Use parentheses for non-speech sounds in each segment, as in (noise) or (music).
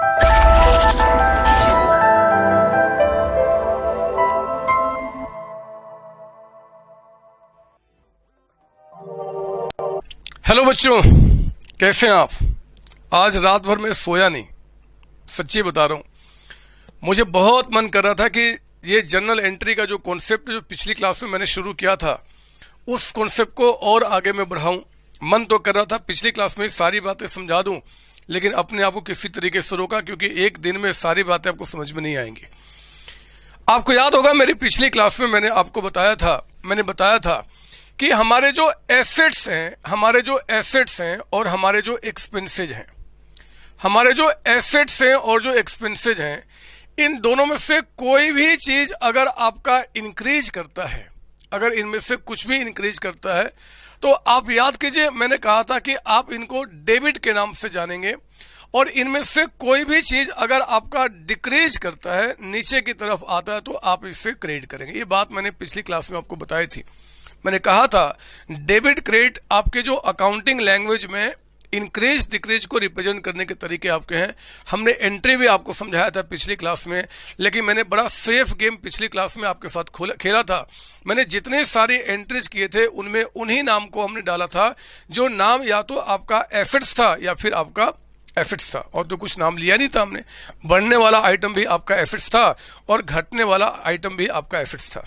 Hello बच्चों। कैसे हैं आप? आज रात भर में सोया नहीं। सच्ची बता रहा हूँ। मुझे बहुत मन कर रहा था कि ये जनरल एंट्री का जो कॉन्सेप्ट जो पिछली क्लास में मैंने शुरू किया था, उस कॉन्सेप्ट को और आगे में बढ़ाऊं। मन तो कर रहा था पिछली क्लास में सारी बातें समझा दूँ लेकिन अपने आप को किसी तरीके से रोका, क्योंकि एक दिन में सारी बातें आपको समझ में नहीं आएँगी। आपको याद होगा, मेरी पिछली क्लास में मैंने आपको बताया था, मैंने बताया था कि हमारे जो एसेट्स हैं, हमारे जो एसेट्स हैं और हमारे जो एक्सपेंसेज हैं, हमारे जो एसेट्स हैं और जो एक्सपेंसेज हैं, इन दोनों में से कोई भी चीज़ अगर आपका इंक्रीज करता है, अगर इनमें से कुछ भी इंक्रीज करता है तो आप याद कीजिए, मैंने कहा था कि आप इनको डेबिट के नाम से जानेंगे और इनमें से कोई भी चीज़ अगर आपका डिक्रीज करता है, नीचे की तरफ़ आता है तो आप इससे क्रेडिट करेंगे। ये बात मैंने पिछली क्लास में आपको बताई थी। मैंने कहा था, डेबिट क्रेडिट आपके जो अकाउंटिंग लैंग्वेज में इंक्रीज डिक्रीज को रिप्रेजेंट करने के तरीके आपके हैं। हमने एंट्री भी आपको समझाया था पिछली क्लास में, लेकिन मैंने बड़ा सेफ़ गेम पिछली क्लास में आपके साथ खेला था। मैंने जितने सारे एंट्रीज किए थे, उनमें उन्हीं नाम को हमने डाला था, जो नाम या तो आपका एसेट्स था या फिर आपका एसेट्स था। और तो कुछ नाम लिया नहीं था हमने। बढ़ने वाला आइटम भी आपका एसेट्स था और घटने वाला आइटम भी आपका एसेट्स था।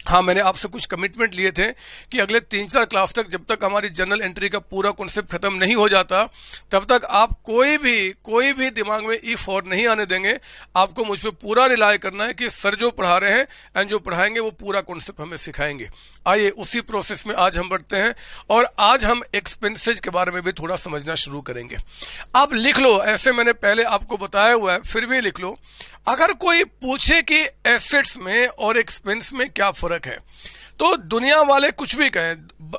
हाँ मैंने आपसे कुछ कमिटमेंट लिए थे कि अगले तीन चार क्लास तक जब तक हमारी जनरल एंट्री का पूरा कॉन्सेप्ट खत्म नहीं हो जाता, तब तक आप कोई भी कोई भी दिमाग में ई फॉर नहीं आने देंगे। आपको मुझ पर पूरा रिलाय करना है कि सर जो पढ़ा रहे हैं एंड जो पढ़ाएँगे वो पूरा कॉन्सेप्ट हमें सिखाएँगे। आइए उसी प्रोसेस में आज हम बढ़ते हैं और आज हम एक्सपेंसेज के बारे में भी थोड़ा समझना शुरू करेंगे। आप लिख लो, ऐसे मैंने पहले आपको बताया हुआ है, फिर भी लिख लो। अगर कोई पूछे कि एसेट्स में और एक्सपेंस में क्या फ़र्क है तो दुनिया वाले कुछ भी कहें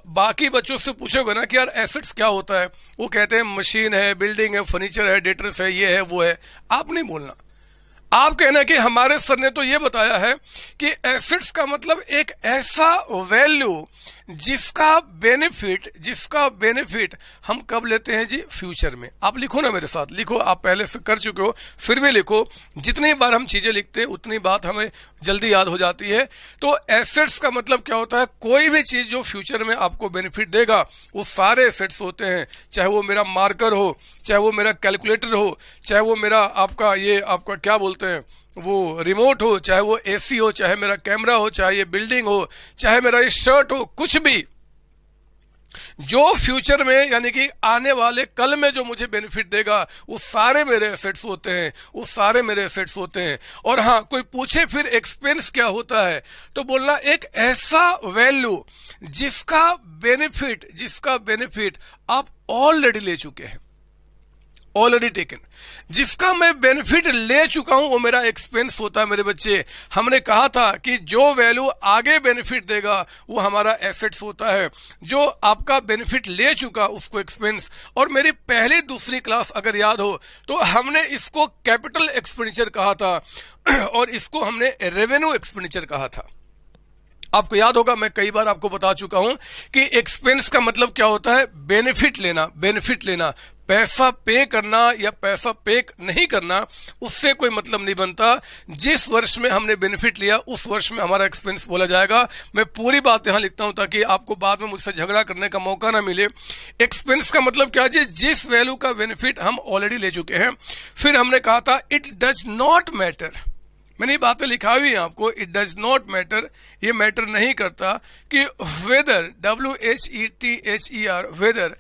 बाकी बच्चों से पूछोगे ना कि यार एसेट्स क्या होता है? वो कहते हैं, मशीन है बिल्डिंग है फर्नीचर है डेटर्स है, ये है, वो है। आप नहीं बोलना। आप कहना कि हमारे सर ने तो ये बताया है कि एसिड्स का मतलब एक ऐसा वैल्यू जिसका बेनिफिट जिसका बेनिफिट हम कब लेते हैं जी? फ्यूचर में। आप लिखो ना मेरे साथ। लिखो, आप पहले से कर चुके हो, फिर भी लिखो। जितनी बार हम चीज़ें लिखते हैं, उतनी बात हमें जल्दी याद हो जाती है। तो एसेट्स का मतलब क्या होता है? कोई भी चीज़ जो फ्यूचर में आपको बेनिफिट देगा, वो सारे एसेट्स होते हैं। चाहे वो मेरा मार्कर हो, चाहे वो मेरा कैलकुलेटर हो, चाहे वो मेरा आपका ये, आपका क्या बोलते हैं? वो रिमोट हो, चाहे वो एसी हो, चाहे मेरा कैमरा हो, चाहे ये बिल्डिंग हो, चाहे मेरा ये शर्ट हो, कुछ भी। जो फ्यूचर में, यानी कि आने वाले कल में जो मुझे बेनिफिट देगा, वो सारे मेरे एसेट्स होते हैं, वो सारे मेरे एसेट्स होते हैं। और हाँ कोई पूछे फिर एक्सपेंस क्या होता है तो बोलना एक ऐसा वैल्यू जिसका बेनिफिट जिसका बेनिफिट आप ऑलरेडी ले चुके हैं। ऑलरेडी टेकन जिसका मैं बेनिफिट ले चुका हूँ, वो मेरा एक्सपेंस होता है मेरे बच्चे। हमने कहा था कि जो वैल्यू आगे बेनिफिट देगा, वो हमारा एसेट्स होता है। जो आपका बेनिफिट ले चुका, उसको एक्सपेंस और मेरी पहली दूसरी क्लास अगर याद हो तो हमने इसको कैपिटल एक्सपेंडिचर कहा था। (clears throat) और इसको हमने रेवेन्यू एक्सपेंडिचर कहा था। आपको याद होगा, मैं कई बार आपको बता चुका हूँ कि एक्सपेंस का मतलब क्या होता है? बेनिफिट लेना बेनिफिट लेना। पैसा पे करना या पैसा पे नहीं करना, उससे कोई मतलब नहीं बनता। जिस वर्ष में हमने बेनिफिट लिया, उस वर्ष में हमारा एक्सपेंस बोला जाएगा। मैं पूरी बात यहाँ लिखता हूँ ताकि आपको बाद में मुझसे झगड़ा करने का मौका ना मिले। एक्सपेंस का मतलब क्या जी? जिस वैल्यू का बेनिफिट हम ऑलरेडी ले चुके हैं। फिर हमने कहा था इट डज नॉट मैटर मैंने ये बातें लिखा हुई है आपको। इट डज नॉट मैटर ये मैटर नहीं करता कि whether W H E T H E R whether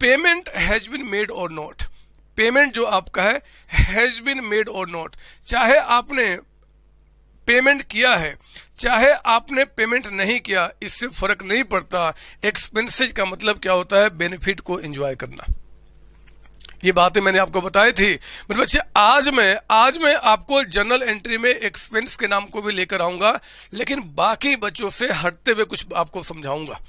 payment has been made or not payment जो आपका है has been made or not चाहे आपने पेमेंट किया है, चाहे आपने पेमेंट नहीं किया, इससे फ़र्क नहीं पड़ता। एक्सपेंसेज का मतलब क्या होता है? बेनिफिट को एंजॉय करना। ये बातें मैंने आपको बताई थी। मेरे बच्चे, आज मैं आज मैं आपको जनरल एंट्री में एक्सपेंस के नाम को भी लेकर आऊँगा, लेकिन बाकी बच्चों से हटते हुए कुछ आपको समझाऊँगा।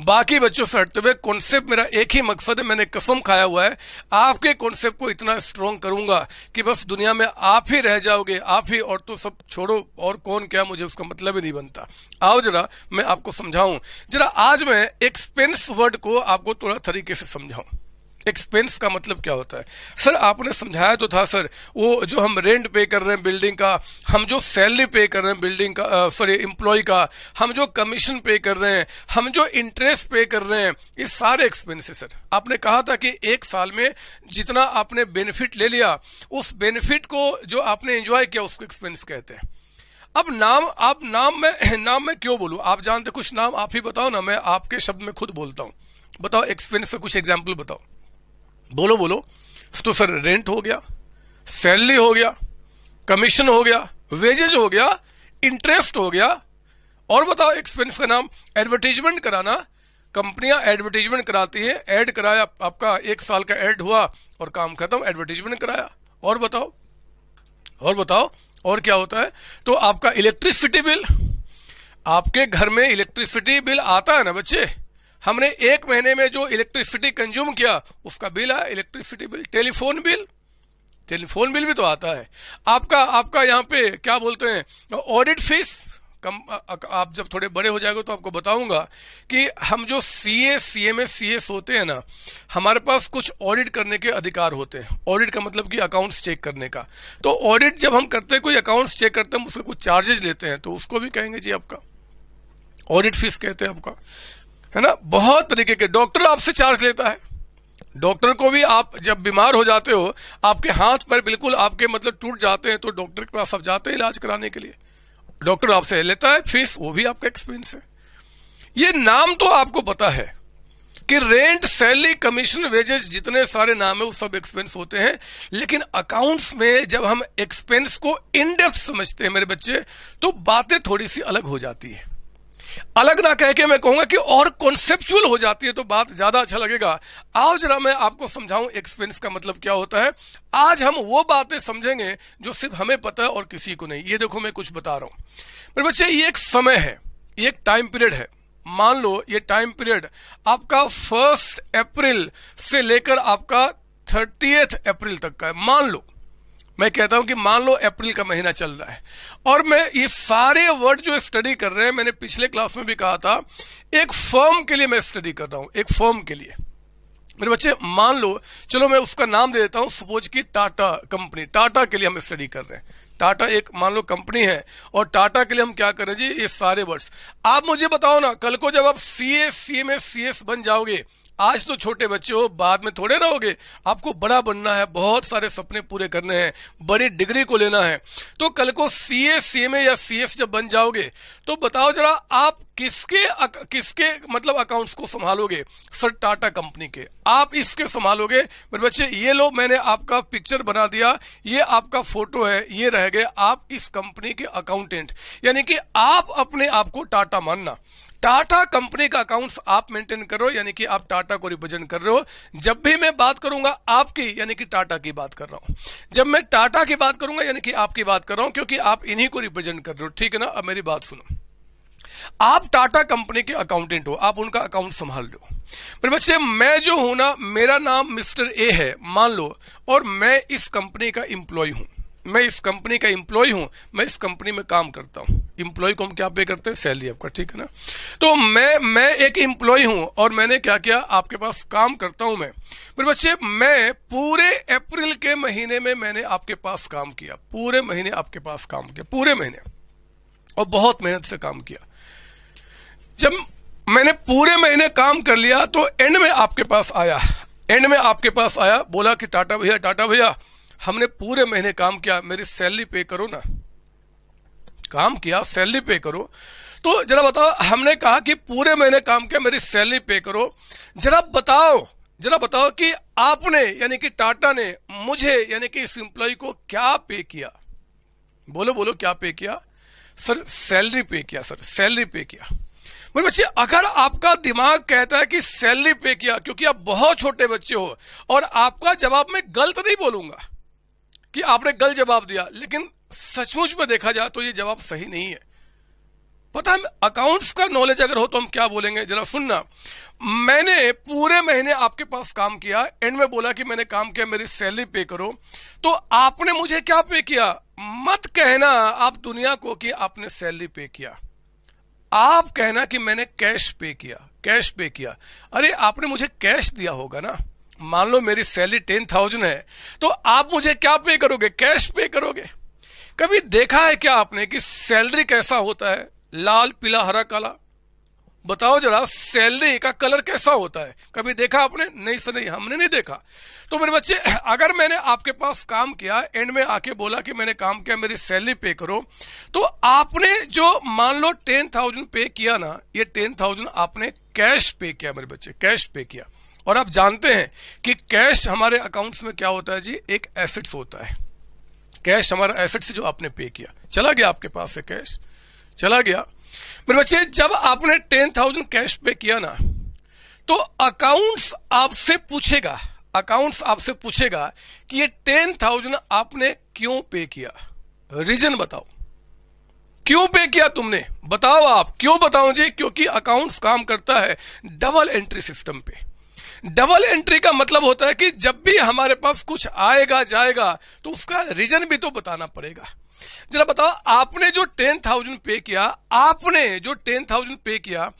बाकी बच्चों से हटते हुए कॉन्सेप्ट मेरा एक ही मकसद है, मैंने कसम खाया हुआ है। आपके कॉन्सेप्ट को इतना स्ट्रोंग करूँगा कि बस दुनिया में आप ही रह जाओगे, आप ही और तो सब छोड़ो, और कौन क्या, मुझे उसका मतलब ही नहीं बनता। आओ जरा, मैं आपको समझाऊं। जरा आज मैं एक्सपेंस वर्ड को आपको थोड़ा तरीके से समझाऊं। एक्सपेंस का मतलब क्या होता है? सर आपने समझाया तो था सर वो जो हम रेंट पे कर रहे हैं बिल्डिंग का, हम जो सैलरी पे कर रहे हैं बिल्डिंग का सॉरी एम्प्लॉय का, हम जो कमीशन पे कर रहे हैं, हम जो इंटरेस्ट पे कर रहे हैं, ये सारे एक्सपेंस है सर आपने कहा था कि एक साल में जितना आपने बेनिफिट ले लिया, उस बेनिफिट को जो आपने एंजॉय किया, उसको एक्सपेंस कहते हैं। अब नाम, आप नाम में (clears throat) नाम में क्यों बोलूँ? आप जानते कुछ नाम, आप ही बताओ ना, मैं आपके शब्द में खुद बोलता हूँ। बताओ एक्सपेंस का कुछ एग्ज़ाम्पल बताओ। बोलो बोलो। तो सर रेंट हो गया सैलरी हो गया कमीशन हो गया वेजेज हो गया इंटरेस्ट हो गया। और बताओ एक्सपेंस का नाम एडवर्टीजमेंट कराना। कंपनियाँ एडवर्टीजमेंट कराती है ऐड कराया, आपका एक साल का ऐड हुआ और काम खत्म एडवर्टीजमेंट कराया। और बताओ और बताओ, और क्या होता है? तो आपका इलेक्ट्रिसिटी बिल आपके घर में इलेक्ट्रिसिटी बिल आता है ना बच्चे? हमने एक महीने में जो इलेक्ट्रिसिटी कंज्यूम किया, उसका बिल आया electricity bill telephone bill. Telephone bill भी तो आता है। आपका आपका यहाँ पे क्या बोलते हैं ऑडिट फ़ीस कम आप जब थोड़े बड़े हो जाएँगे तो आपको बताऊँगा कि हम जो C A C M S C S होते हैं ना, हमारे पास कुछ ऑडिट करने के अधिकार होते हैं। ऑडिट का मतलब कि अकाउंट्स चेक करने का। तो ऑडिट जब हम करते हैं, कोई अकाउंट्स चेक करते हैं उसके कुछ चार्जेस लेते हैं तो उसको भी कहेंगे जी आपका। ऑडिट फ़ीस कहते हैं आपका। है ना? बहुत तरीके के डॉक्टर आपसे चार्ज लेता है। डॉक्टर को भी आप जब बीमार हो जाते हो, आपके हाथ पर बिल्कुल आपके मतलब टूट जाते हैं तो डॉक्टर के पास आप जाते हैं इलाज कराने के लिए। डॉक्टर आपसे लेता है फ़ीस वो भी आपका एक्सपेंस है। ये नाम तो आपको पता है कि रेंट, सैलरी, कमीशन, वेजेस, जितने सारे नाम है, वो सब एक्सपेंस होते हैं। लेकिन अकाउंट्स में जब हम एक्सपेंस को इनडेप्थ समझते हैं मेरे बच्चे तो बातें थोड़ी सी अलग हो जाती है। अलग ना कह के मैं कहूँगा कि और कॉन्सेप्चुअल हो जाती है तो बात ज़्यादा अच्छा लगेगा। आओ जरा मैं आपको समझाऊं एक्सपेंस का मतलब क्या होता है। आज हम वो बातें समझेंगे जो सिर्फ़ हमें पता है और किसी को नहीं। ये देखो मैं कुछ बता रहा हूँ। मेरे बच्चे, ये एक समय है, ये एक टाइम पीरियड है। मान लो ये टाइम पीरियड आपका फ़र्स्ट अप्रैल से लेकर आपका थर्टीएथ अप्रैल तक का है। मान लो। मैं कहता हूँ कि मान लो अप्रैल का महीना चल रहा है। और मैं ये सारे वर्ड जो स्टडी कर रहे हैं, मैंने पिछले क्लास में भी कहा था, एक फॉर्म के लिए मैं स्टडी कर रहा हूँ, एक फॉर्म के लिए। मेरे बच्चे, मान लो, चलो मैं उसका नाम दे देता हूँ सपोज़ की टाटा कंपनी टाटा के लिए हम स्टडी कर रहे हैं। टाटा एक, मान लो कंपनी है, और टाटा के लिए हम क्या कर जी, ये सारे वर्ड्स आप मुझे बताओ ना, कल को जब आप C A C M S C S बन जाओगे आज तो छोटे बच्चे हो, बाद में थोड़े रहोगे। आपको बड़ा बनना है, बहुत सारे सपने पूरे करने हैं, बड़ी डिग्री को लेना है। तो कल को सी ए सी एम ए या सी एस जब बन जाओगे तो बताओ जरा आप किसके किसके मतलब अकाउंट्स को संभालोगे? सर, टाटा कंपनी के। आप इसके संभालोगे? मेरे बच्चे, ये लो, मैंने आपका पिक्चर बना दिया, ये आपका फ़ोटो है, ये रह गए आप इस कंपनी के अकाउंटेंट यानी कि आप अपने आप को टाटा मानना। टाटा कंपनी का अकाउंट्स आप मेंटेन करो यानी कि आप टाटा को रिप्रेजेंट कर रहे हो। जब भी मैं बात करूँगा आपकी, यानी कि टाटा की बात कर रहा हूँ। जब मैं टाटा की बात करूँगा, यानी कि आपकी बात कर रहा हूँ, क्योंकि आप इन्हीं को रिप्रेजेंट कर रहे हो। ठीक है ना? अब मेरी बात सुनो। आप टाटा कंपनी के अकाउंटेंट हो, आप उनका अकाउंट संभाल लो मेरे बच्चे, मैं जो हूँ ना, मेरा नाम मिस्टर ए है, मान लो, और मैं इस कंपनी का इंप्लॉय हूँ। मैं इस कंपनी का इंप्लॉय हूँ, मैं इस कंपनी में काम करता हूँ। इंप्लॉय को हम क्या पे करते हैं? सैलरी आपका, ठीक है ना? तो मैं मैं एक इंप्लॉय हूँ और मैंने क्या किया? आपके पास काम करता हूँ मैं। मेरे बच्चे, मैं पूरे अप्रैल के महीने में मैंने आपके पास काम किया। पूरे महीने आपके पास काम किया, पूरे महीने। और बहुत मेहनत से काम किया। जब मैंने पूरे महीने काम कर लिया तो एंड में आपके पास आया। एंड में आपके पास आया, बोला कि टाटा भैया टाटा भैया हमने पूरे महीने काम किया, मेरी सैलरी पे करो ना। काम किया, सैलरी पे करो। तो जरा बताओ, हमने कहा कि पूरे महीने काम किया, मेरी सैलरी पे करो। जरा बताओ जरा बताओ कि आपने, यानी कि टाटा ने मुझे, यानी कि इस इंप्लॉय को क्या पे किया? बोलो बोलो, क्या पे किया? सर, सैलरी पे किया, सर, सैलरी पे किया। मेरे बच्चे, अगर आपका दिमाग कहता है कि सैलरी पे किया, क्योंकि आप बहुत छोटे बच्चे हो, और आपका जवाब मैं गलत नहीं बोलूँगा। कि आपने गलत जवाब दिया, लेकिन सचमुच में देखा जाए तो ये जवाब सही नहीं है। पता है अकाउंट्स का नॉलेज अगर हो तो हम क्या बोलेंगे? जरा सुनना। मैंने पूरे महीने आपके पास काम किया एंड में बोला कि मैंने काम किया, मेरी सैलरी पे करो। तो आपने मुझे क्या पे किया? मत कहना आप दुनिया को कि आपने सैलरी पे किया। आप कहना कि मैंने कैश पे किया कैश पे किया। अरे, आपने मुझे कैश दिया होगा ना। मान लो मेरी सैलरी टेन थाउज़ेंड है तो आप मुझे क्या पे करोगे? कैश पे करोगे? कभी देखा है क्या आपने कि सैलरी कैसा होता है? लाल, पीला, हरा, काला? बताओ जरा, सैलरी का कलर कैसा होता है? कभी देखा आपने? नहीं सर, नहीं, हमने नहीं देखा। तो मेरे बच्चे, (clears throat) अगर मैंने आपके पास काम किया, एंड में आके बोला कि मैंने काम किया, मेरी सैलरी पे करो तो आपने जो मान लो टेन थाउज़ेंड पे किया ना, ये टेन थाउज़ेंड आपने कैश पे किया मेरे बच्चे, कैश पे किया। और आप जानते हैं कि कैश हमारे अकाउंट्स में क्या होता है जी? एक एसेट्स होता है। कैश हमारा एसेट्स जो आपने पे किया। चला गया आपके पास से कैश चला गया। मेरे बच्चे, जब आपने टेन थाउज़ेंड कैश पे किया ना तो अकाउंट्स आपसे पूछेगा अकाउंट्स आपसे पूछेगा कि ये टेन थाउज़ेंड आपने क्यों पे किया? रीजन बताओ। क्यों पे किया तुमने? बताओ आप। क्यों बताओ जी? क्योंकि अकाउंट्स काम करता है डबल एंट्री सिस्टम पे। डबल एंट्री का मतलब होता है कि जब भी हमारे पास कुछ आएगा, जाएगा तो उसका रीजन भी तो बताना पड़ेगा। जरा बताओ, आपने जो टेन थाउज़ेंड पे किया, आपने जो टेन थाउज़ेंड पे किया,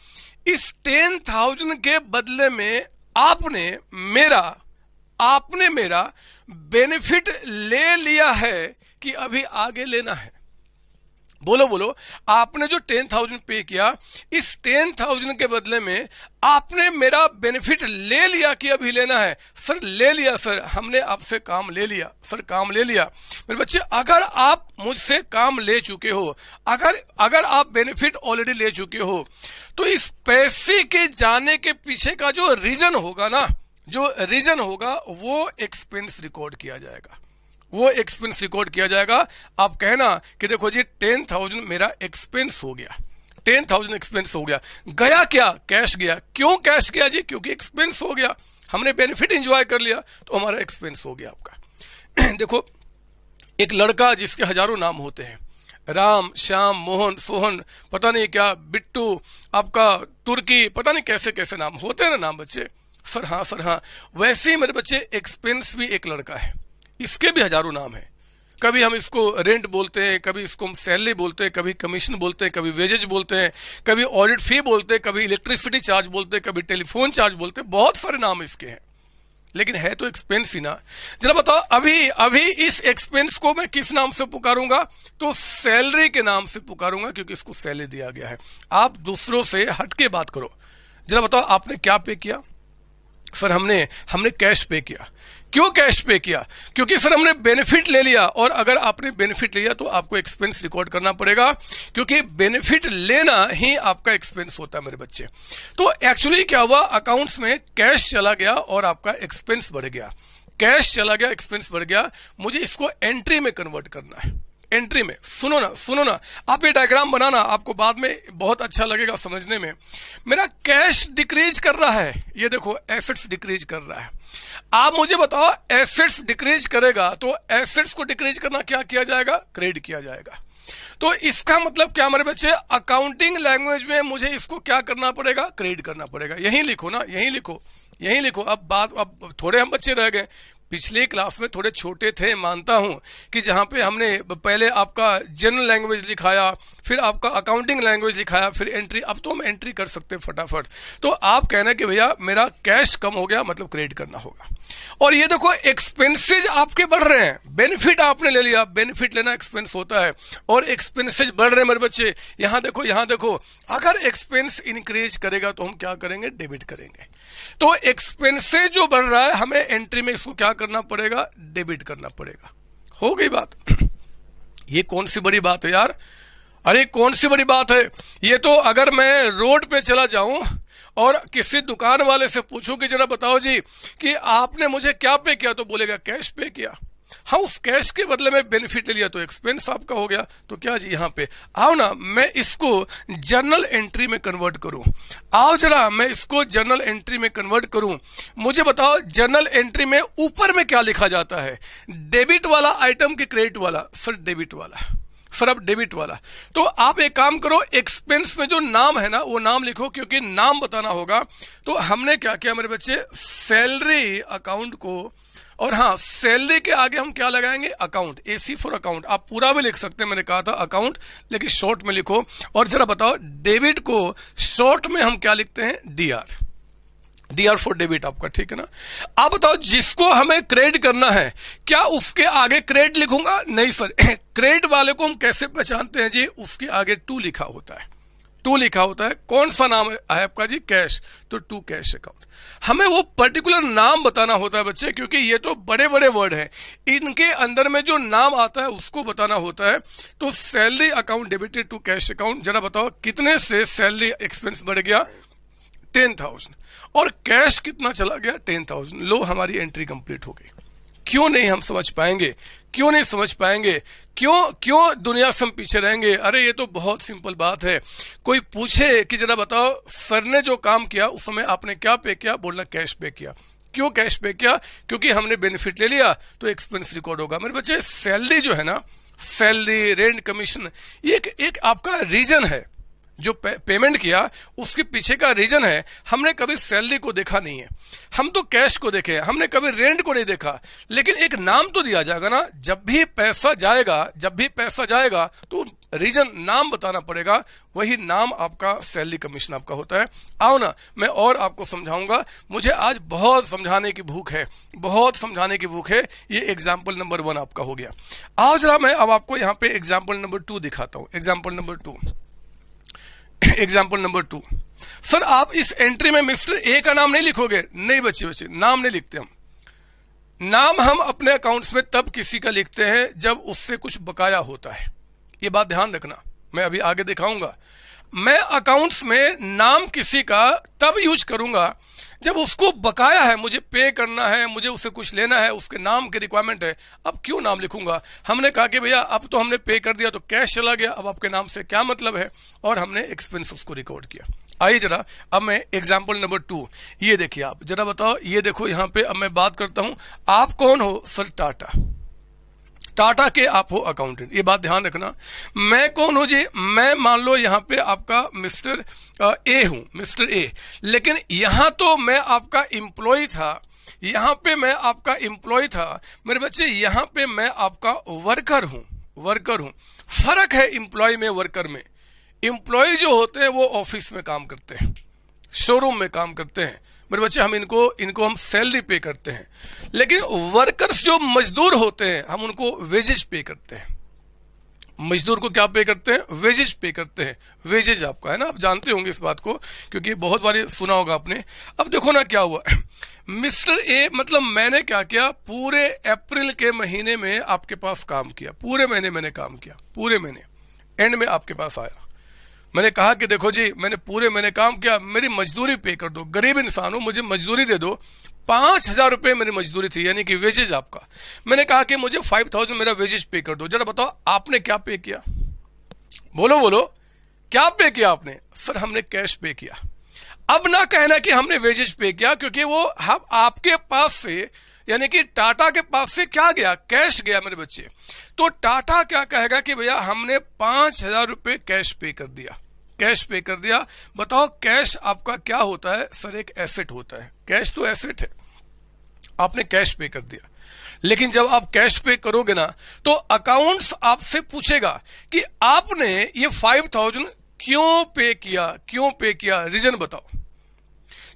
इस टेन थाउज़ेंड के बदले में आपने मेरा आपने मेरा बेनिफिट ले लिया है कि अभी आगे लेना है? बोलो बोलो। आपने जो टेन थाउज़ेंड पे किया, इस टेन थाउज़ेंड के बदले में आपने मेरा बेनिफिट ले लिया कि अभी लेना है? सर, ले लिया, सर। हमने आपसे काम ले लिया। सर, काम ले लिया। मेरे बच्चे, अगर आप मुझसे काम ले चुके हो, अगर अगर आप बेनिफिट ऑलरेडी ले चुके हो तो इस पैसे के जाने के पीछे का जो रीजन होगा ना, जो रीजन होगा, वो एक्सपेंस रिकॉर्ड किया जाएगा। वो एक्सपेंस रिकॉर्ड किया जाएगा। आप कहना कि देखो जी टेन थाउज़ेंड मेरा एक्सपेंस हो गया। टेन थाउज़ेंड एक्सपेंस हो गया। गया क्या? कैश गया। क्यों कैश गया जी? क्योंकि एक्सपेंस हो गया। हमने बेनिफिट इंजॉय कर लिया तो हमारा एक्सपेंस हो गया आपका। (clears throat) देखो, एक लड़का जिसके हज़ारों नाम होते हैं। राम, श्याम, मोहन, सोहन, पता नहीं क्या, बिट्टू, आपका तुर्की, पता नहीं कैसे कैसे नाम होते हैं ना नाम बच्चे? सर हाँ सर हाँ। वैसे ही मेरे बच्चे एक्सपेंस भी एक लड़का है। इसके भी हज़ारों नाम है। कभी हम इसको रेंट बोलते हैं, कभी इसको हम सैलरी बोलते हैं, कभी कमीशन बोलते हैं, कभी वेजेज बोलते हैं, कभी ऑडिट फ़ी बोलते हैं, कभी इलेक्ट्रिसिटी चार्ज बोलते हैं, कभी टेलीफोन चार्ज बोलते हैं, बहुत सारे नाम इसके हैं। लेकिन है तो एक्सपेंस ही ना। जरा बताओ, अभी अभी इस एक्सपेंस को मैं किस नाम से पुकारूँगा? तो सैलरी के नाम से पुकारूँगा, क्योंकि इसको सैलरी दिया गया है। आप दूसरों से हटके बात करो। जरा बताओ, आपने क्या पे किया? सर, हमने हमने कैश पे किया। क्यों कैश पे किया? क्योंकि सर, हमने बेनिफिट ले लिया और अगर आपने बेनिफिट लिया तो आपको एक्सपेंस रिकॉर्ड करना पड़ेगा, क्योंकि बेनिफिट लेना ही आपका एक्सपेंस होता है मेरे बच्चे। तो एक्चुअली क्या हुआ? अकाउंट्स में कैश चला गया और आपका एक्सपेंस बढ़ गया। कैश चला गया एक्सपेंस बढ़ गया। मुझे इसको एंट्री में कन्वर्ट करना है। एंट्री में। सुनो ना सुनो ना। आप ये डायग्राम बनाना आपको बाद में बहुत अच्छा लगेगा समझने में। मेरा कैश डिक्रीज कर रहा है। ये देखो एसेट्स डिक्रीज कर रहा है। आप मुझे बताओ एसेट्स डिक्रीज करेगा तो एसेट्स को डिक्रीज करना क्या किया जाएगा? क्रेडिट किया जाएगा। तो इसका मतलब क्या हमारे बच्चे? अकाउंटिंग लैंग्वेज में मुझे इसको क्या करना पड़ेगा? क्रेडिट करना पड़ेगा। यही लिखो ना, यही लिखो यही लिखो। अब बात, अब थोड़े हम बच्चे रह गए। पिछले क्लास में थोड़े छोटे थे, मानता हूँ कि जहाँ पे हमने पहले आपका जनरल लैंग्वेज लिखाया, फिर आपका अकाउंटिंग लैंग्वेज लिखाया, फिर एंट्री अब तो हम एंट्री कर सकते हैं फटाफट। तो आप कहना कि भैया, मेरा कैश कम हो गया मतलब क्रेडिट करना होगा। और ये देखो एक्सपेंसेज आपके बढ़ रहे हैं। बेनिफिट आपने ले लिया बेनिफिट लेना एक्सपेंस होता है। और एक्सपेंसेज बढ़ रहे हैं मेरे बच्चे। यहाँ देखो यहाँ देखो, अगर एक्सपेंस इंक्रीज करेगा तो हम क्या करेंगे? डेबिट करेंगे। तो एक्सपेंसेस जो बढ़ रहा है, हमें एंट्री में इसको क्या करना पड़ेगा? डेबिट करना पड़ेगा। हो गई बात? ये कौन सी बड़ी बात है यार? अरे, कौन सी बड़ी बात है? ये तो अगर मैं रोड पे चला जाऊँ और किसी दुकान वाले से पूछूँ कि, जरा बताओ जी, कि आपने मुझे क्या पे किया? तो बोलेगा, कैश पे किया। हाँ उस कैश के बदले में बेनिफिट ले लिया? तो एक्सपेंस आपका हो गया। तो क्या जी यहाँ पे? आओ ना, मैं इसको जर्नल एंट्री में कन्वर्ट करूँ। आओ जरा, मैं इसको जर्नल एंट्री में कन्वर्ट करूँ। मुझे बताओ जर्नल एंट्री में ऊपर में क्या लिखा जाता है? डेबिट वाला आइटम के क्रेडिट वाला? सर, डेबिट वाला। सर, अब डेबिट वाला। तो आप एक काम करो, एक्सपेंस में जो नाम है ना, वो नाम लिखो, क्योंकि नाम बताना होगा। तो हमने क्या किया मेरे बच्चे? सैलरी अकाउंट को और हाँ सैलरी के आगे हम क्या लगाएँगे? Account A C for account आप पूरा भी लिख सकते हैं, मैंने कहा था अकाउंट लेकिन शॉर्ट में लिखो। और जरा बताओ डेबिट को शॉर्ट में हम क्या लिखते हैं? D R D R for debit आपका, ठीक है ना? आप बताओ, जिसको हमें क्रेडिट करना है, क्या उसके आगे क्रेडिट लिखूँगा? नहीं सर क्रेडिट (coughs) वाले को हम कैसे पहचानते हैं जी? उसके आगे टू लिखा होता है। टू लिखा होता है। कौन सा नाम है आपका जी? कैश तो टू कैश अकाउंट हमें वो पर्टिकुलर नाम बताना होता है बच्चे, क्योंकि ये तो बड़े बड़े वर्ड हैं। इनके अंदर में जो नाम आता है, उसको बताना होता है। तो salary account debited to cash account जरा बताओ, कितने से सैलरी एक्सपेंस बढ़ गया? Ten thousand. और कैश कितना चला गया? Ten thousand. लो, हमारी एंट्री कंप्लीट हो गई। क्यों नहीं हम समझ पाएँगे? क्यों नहीं समझ पाएँगे? क्यों क्यों दुनिया से हम पीछे रहेंगे? अरे ये तो बहुत सिंपल बात है। कोई पूछे कि जरा बताओ सर ने जो काम किया उस समय आपने क्या पे किया? बोलना कैश पे किया। क्यों कैश पे किया? क्योंकि हमने बेनिफिट ले लिया तो एक्सपेंस रिकॉर्ड होगा। मेरे बच्चे सैलरी जो है ना सैलरी रेंट कमीशन एक, एक आपका रीजन है। जो पे, पेमेंट किया उसके पीछे का रीजन है हमने कभी सैलरी को देखा नहीं है। हम तो कैश को देखे हमने कभी रेंट को नहीं देखा। लेकिन एक नाम तो दिया जाएगा ना जब भी पैसा जाएगा जब भी पैसा जाएगा तो रीजन नाम बताना पड़ेगा वही नाम आपका सैलरी कमीशन आपका होता है। आओ ना मैं और आपको समझाऊँगा। मुझे आज बहुत समझाने की भूख है बहुत समझाने की भूख है। ये एग्ज़ाम्पल नंबर वन आपका हो गया। आज जरा मैं अब आपको यहाँ पे एग्ज़ाम्पल नंबर टू दिखाता हूँ। Example number two example number two sir आप इस एंट्री में मिस्टर ए का नाम नहीं लिखोगे? नहीं बच्चे बच्चे नाम नहीं लिखते हम। नाम हम अपने अकाउंट्स में तब किसी का लिखते हैं जब उससे कुछ बकाया होता है। ये बात ध्यान रखना। मैं अभी आगे दिखाऊँगा। मैं अकाउंट्स में नाम किसी का तब यूज़ करूँगा जब उसको बकाया है, मुझे पे करना है, मुझे उससे कुछ लेना है, उसके नाम की रिक्वायरमेंट है, अब क्यों नाम लिखूँगा? हमने कहा कि भैया, अब तो हमने पे कर दिया तो कैश चला गया, अब आपके नाम से क्या मतलब है? और हमने एक्सपेंस उसको रिकॉर्ड किया। आइए जरा, अब मैं एग्ज़ाम्पल नंबर टू ये देखिए आप। जरा बताओ, ये देखो यहाँ पे, अब मैं बात करता हूँ, आप कौन हो, सर टाटा? टाटा के आप हो अकाउंटेंट ये बात ध्यान रखना। मैं कौन हूँ जी? मैं मान लो यहाँ पे आपका मिस्टर ए हूँ, मिस्टर ए। लेकिन यहाँ तो मैं आपका इंप्लॉय था। यहाँ पे मैं आपका इंप्लॉय था। मेरे बच्चे, यहाँ पे मैं आपका वर्कर हूँ वर्कर हूँ। फ़र्क है इंप्लॉय में वर्कर में। इंप्लॉय जो होते हैं, वो ऑफ़िस में काम करते हैं शोरूम में काम करते हैं। मेरे बच्चे, हम इनको इनको हम सैलरी पे करते हैं। लेकिन वर्कर्स जो मजदूर होते हैं, हम उनको वेजेज पे करते हैं। मजदूर को क्या पे करते हैं? वेजेज पे करते हैं। वेजेज आपका, है ना? आप जानते होंगे इस बात को, क्योंकि बहुत बार सुना होगा आपने। अब देखो ना क्या हुआ। (clears throat) मिस्टर ए मतलब मैंने क्या किया? पूरे अप्रैल के महीने में आपके पास काम किया। पूरे महीने मैंने काम किया। पूरे महीने। एंड में आपके पास आया। मैंने कहा कि देखो जी, मैंने पूरे, मैंने काम किया, मेरी मजदूरी पे कर दो। गरीब इंसान हूँ, मुझे मजदूरी दे दो। पाँच हज़ार रुपए मेरी मजदूरी थी, यानी कि वेजेज आपका। मैंने कहा कि मुझे फाइव थाउज़ेंड मेरा वेजेज पे कर दो। जरा बताओ, आपने क्या पे किया? बोलो बोलो। क्या पे किया आपने? सर, हमने कैश पे किया। अब ना कहना कि हमने वेजेज पे किया, क्योंकि वो हम आपके पास से, यानी कि टाटा के पास से क्या गया? कैश गया मेरे बच्चे। तो टाटा क्या कहेगा कि भैया, हमने पाँच हज़ार रुपए कैश पे कर दिया। कैश पे कर दिया। बताओ कैश आपका क्या होता है? सर, एक एसेट होता है। कैश तो एसेट है। आपने कैश पे कर दिया। लेकिन जब आप कैश पे करोगे ना तो अकाउंट्स आपसे पूछेगा कि आपने ये फाइव थाउज़ेंड क्यों पे किया? क्यों पे किया? रीजन बताओ।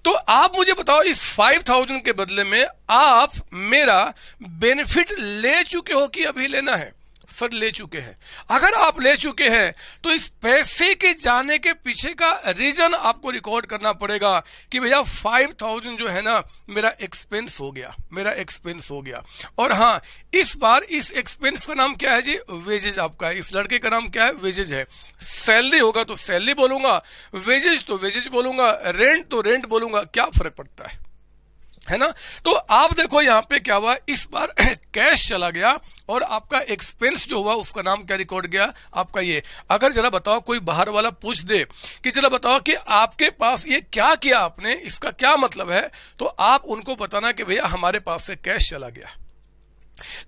तो आप मुझे बताओ, इस फाइव थाउज़ेंड के बदले में आप मेरा बेनिफिट ले चुके हो कि अभी लेना है? सर ले चुके हैं। अगर आप ले चुके हैं तो इस पैसे के जाने के पीछे का रीजन आपको रिकॉर्ड करना पड़ेगा कि भैया फाइव थाउज़ेंड जो है ना, मेरा एक्सपेंस हो गया, मेरा एक्सपेंस हो गया। और हाँ इस बार इस एक्सपेंस का नाम क्या है जी? वेजेज आपका इस लड़के का नाम क्या है? वेजेज है। सैलरी होगा तो सैलरी बोलूँगा वेजेज तो वेजेज बोलूँगा रेंट तो रेंट बोलूँगा। क्या फ़र्क पड़ता है? है ना? तो आप देखो यहाँ पे क्या हुआ, इस बार (clears throat) कैश चला गया और आपका एक्सपेंस जो हुआ उसका नाम क्या रिकॉर्ड गया? आपका ये। अगर जरा बताओ, कोई बाहर वाला पूछ दे कि जरा बताओ कि आपके पास ये क्या किया आपने? इसका क्या मतलब है? तो आप उनको बताना कि भैया हमारे पास से कैश चला गया।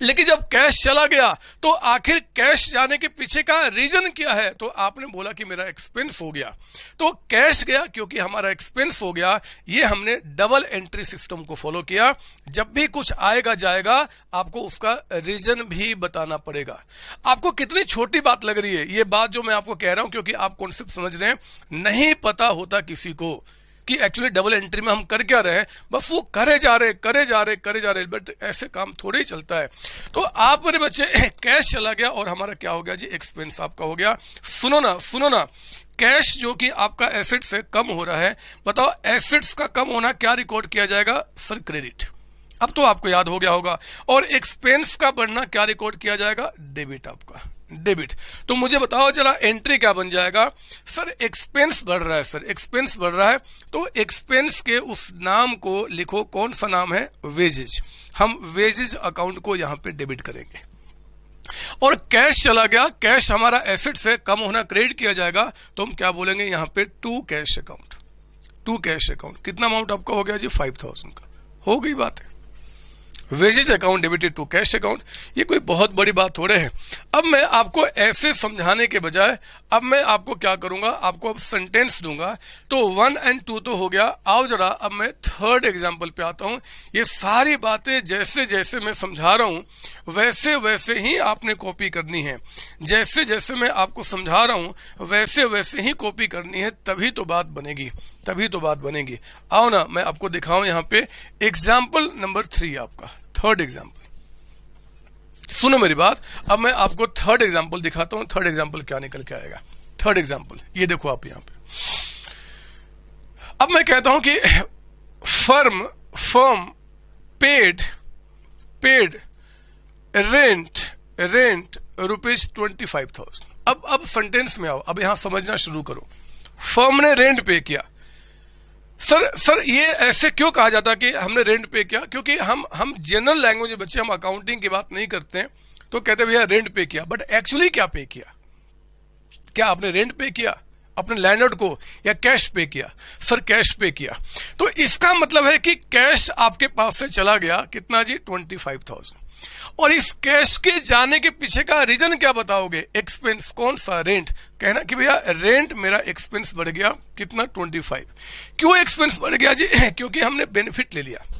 लेकिन जब कैश चला गया तो आखिर कैश जाने के पीछे का रीजन क्या है? तो आपने बोला कि मेरा एक्सपेंस हो गया। तो कैश गया क्योंकि हमारा एक्सपेंस हो गया। ये हमने डबल एंट्री सिस्टम को फॉलो किया। जब भी कुछ आएगा, जाएगा, आपको उसका रीजन भी बताना पड़ेगा। आपको कितनी छोटी बात लग रही है? ये बात जो मैं आपको कह रहा हूँ, क्योंकि आप कॉन्सेप्ट समझ रहे हैं, नहीं पता होता किसी को। कि एक्चुअली डबल एंट्री में हम कर क्या रहे हैं? बस वो करे जा रहे, करे जा रहे, करे जा रहे बट ऐसे काम थोड़े ही चलता है। तो आप मेरे बच्चे (coughs) कैश चला गया और हमारा क्या हो गया जी? एक्सपेंस आपका हो गया। सुनो ना सुनो ना। कैश जो कि आपका एसेट से कम हो रहा है, बताओ एसेट्स का कम होना क्या रिकॉर्ड किया जाएगा? सर क्रेडिट अब तो आपको याद हो गया होगा। और एक्सपेंस का बढ़ना क्या रिकॉर्ड किया जाएगा? डेबिट आपका। डेबिट। तो मुझे बताओ जरा एंट्री क्या बन जाएगा? सर एक्सपेंस बढ़ रहा है, सर। एक्सपेंस बढ़ रहा है। तो एक्सपेंस के उस नाम को लिखो, कौन सा नाम है? वेजेज हम वेजेज अकाउंट को यहाँ पे डेबिट करेंगे। और कैश चला गया। कैश हमारा एसेट से कम होना क्रेडिट किया जाएगा। तो हम क्या बोलेंगे? यहाँ पे to cash account to cash account कितना अमाउंट आपका हो गया जी? फाइव थाउज़ेंड का। हो गई बात है। Wages account debited to cash account, ये कोई बहुत बड़ी बात है। अब मैं आपको ऐसे समझाने के बजाय, अब मैं आपको क्या करूँगा, आपको अब सेंटेंस दूँगा। तो वन एंड टू तो हो गया। आओ जरा, अब मैं थर्ड एग्ज़ाम्पल पे आता हूँ। ये सारी बातें जैसे जैसे मैं समझा रहा हूँ, वैसे वैसे ही आपने कॉपी करनी है। जैसे जैसे मैं आपको समझा रहा हूँ, वैसे वैसे ही कॉपी करनी है, तभी तो बात बनेगी। तभी तो बात बनेगी। आओ ना, मैं आपको दिखाऊँ यहाँ पे एग्ज़ाम्पल नंबर थ्री आपका थर्ड एग्ज़ाम्पल सुनो मेरी बात, अब मैं आपको थर्ड एग्ज़ाम्पल दिखाता हूँ थर्ड एग्ज़ाम्पल क्या निकल के आएगा? थर्ड एग्ज़ाम्पल ये देखो आप यहाँ पे। अब मैं कहता हूँ कि firm firm paid paid rent rent rupees twenty five thousand अब अब सेंटेंस में आओ, अब यहाँ समझना शुरू करो। फर्म ने रेंट पे किया सर सर, ये ऐसे क्यों कहा जाता है कि हमने रेंट पे किया? क्योंकि हम हम जनरल लैंग्वेज बच्चे, हम अकाउंटिंग की बात नहीं करते हैं तो कहते भैया रेंट पे किया। बट एक्चुअली क्या पे किया? क्या आपने रेंट पे किया? अपने लैंडलॉर्ड को? या कैश पे किया? सर कैश पे किया। तो इसका मतलब है कि कैश आपके पास से चला गया कितना जी? ट्वेंटी फाइव थाउज़ेंड और इस कैश के जाने के पीछे का रीजन क्या बताओगे? एक्सपेंस कौन सा? रेंट कहना कि भैया रेंट मेरा एक्सपेंस बढ़ गया कितना? 25 क्यों एक्सपेंस बढ़ गया जी? (clears throat) क्योंकि हमने बेनिफिट ले लिया।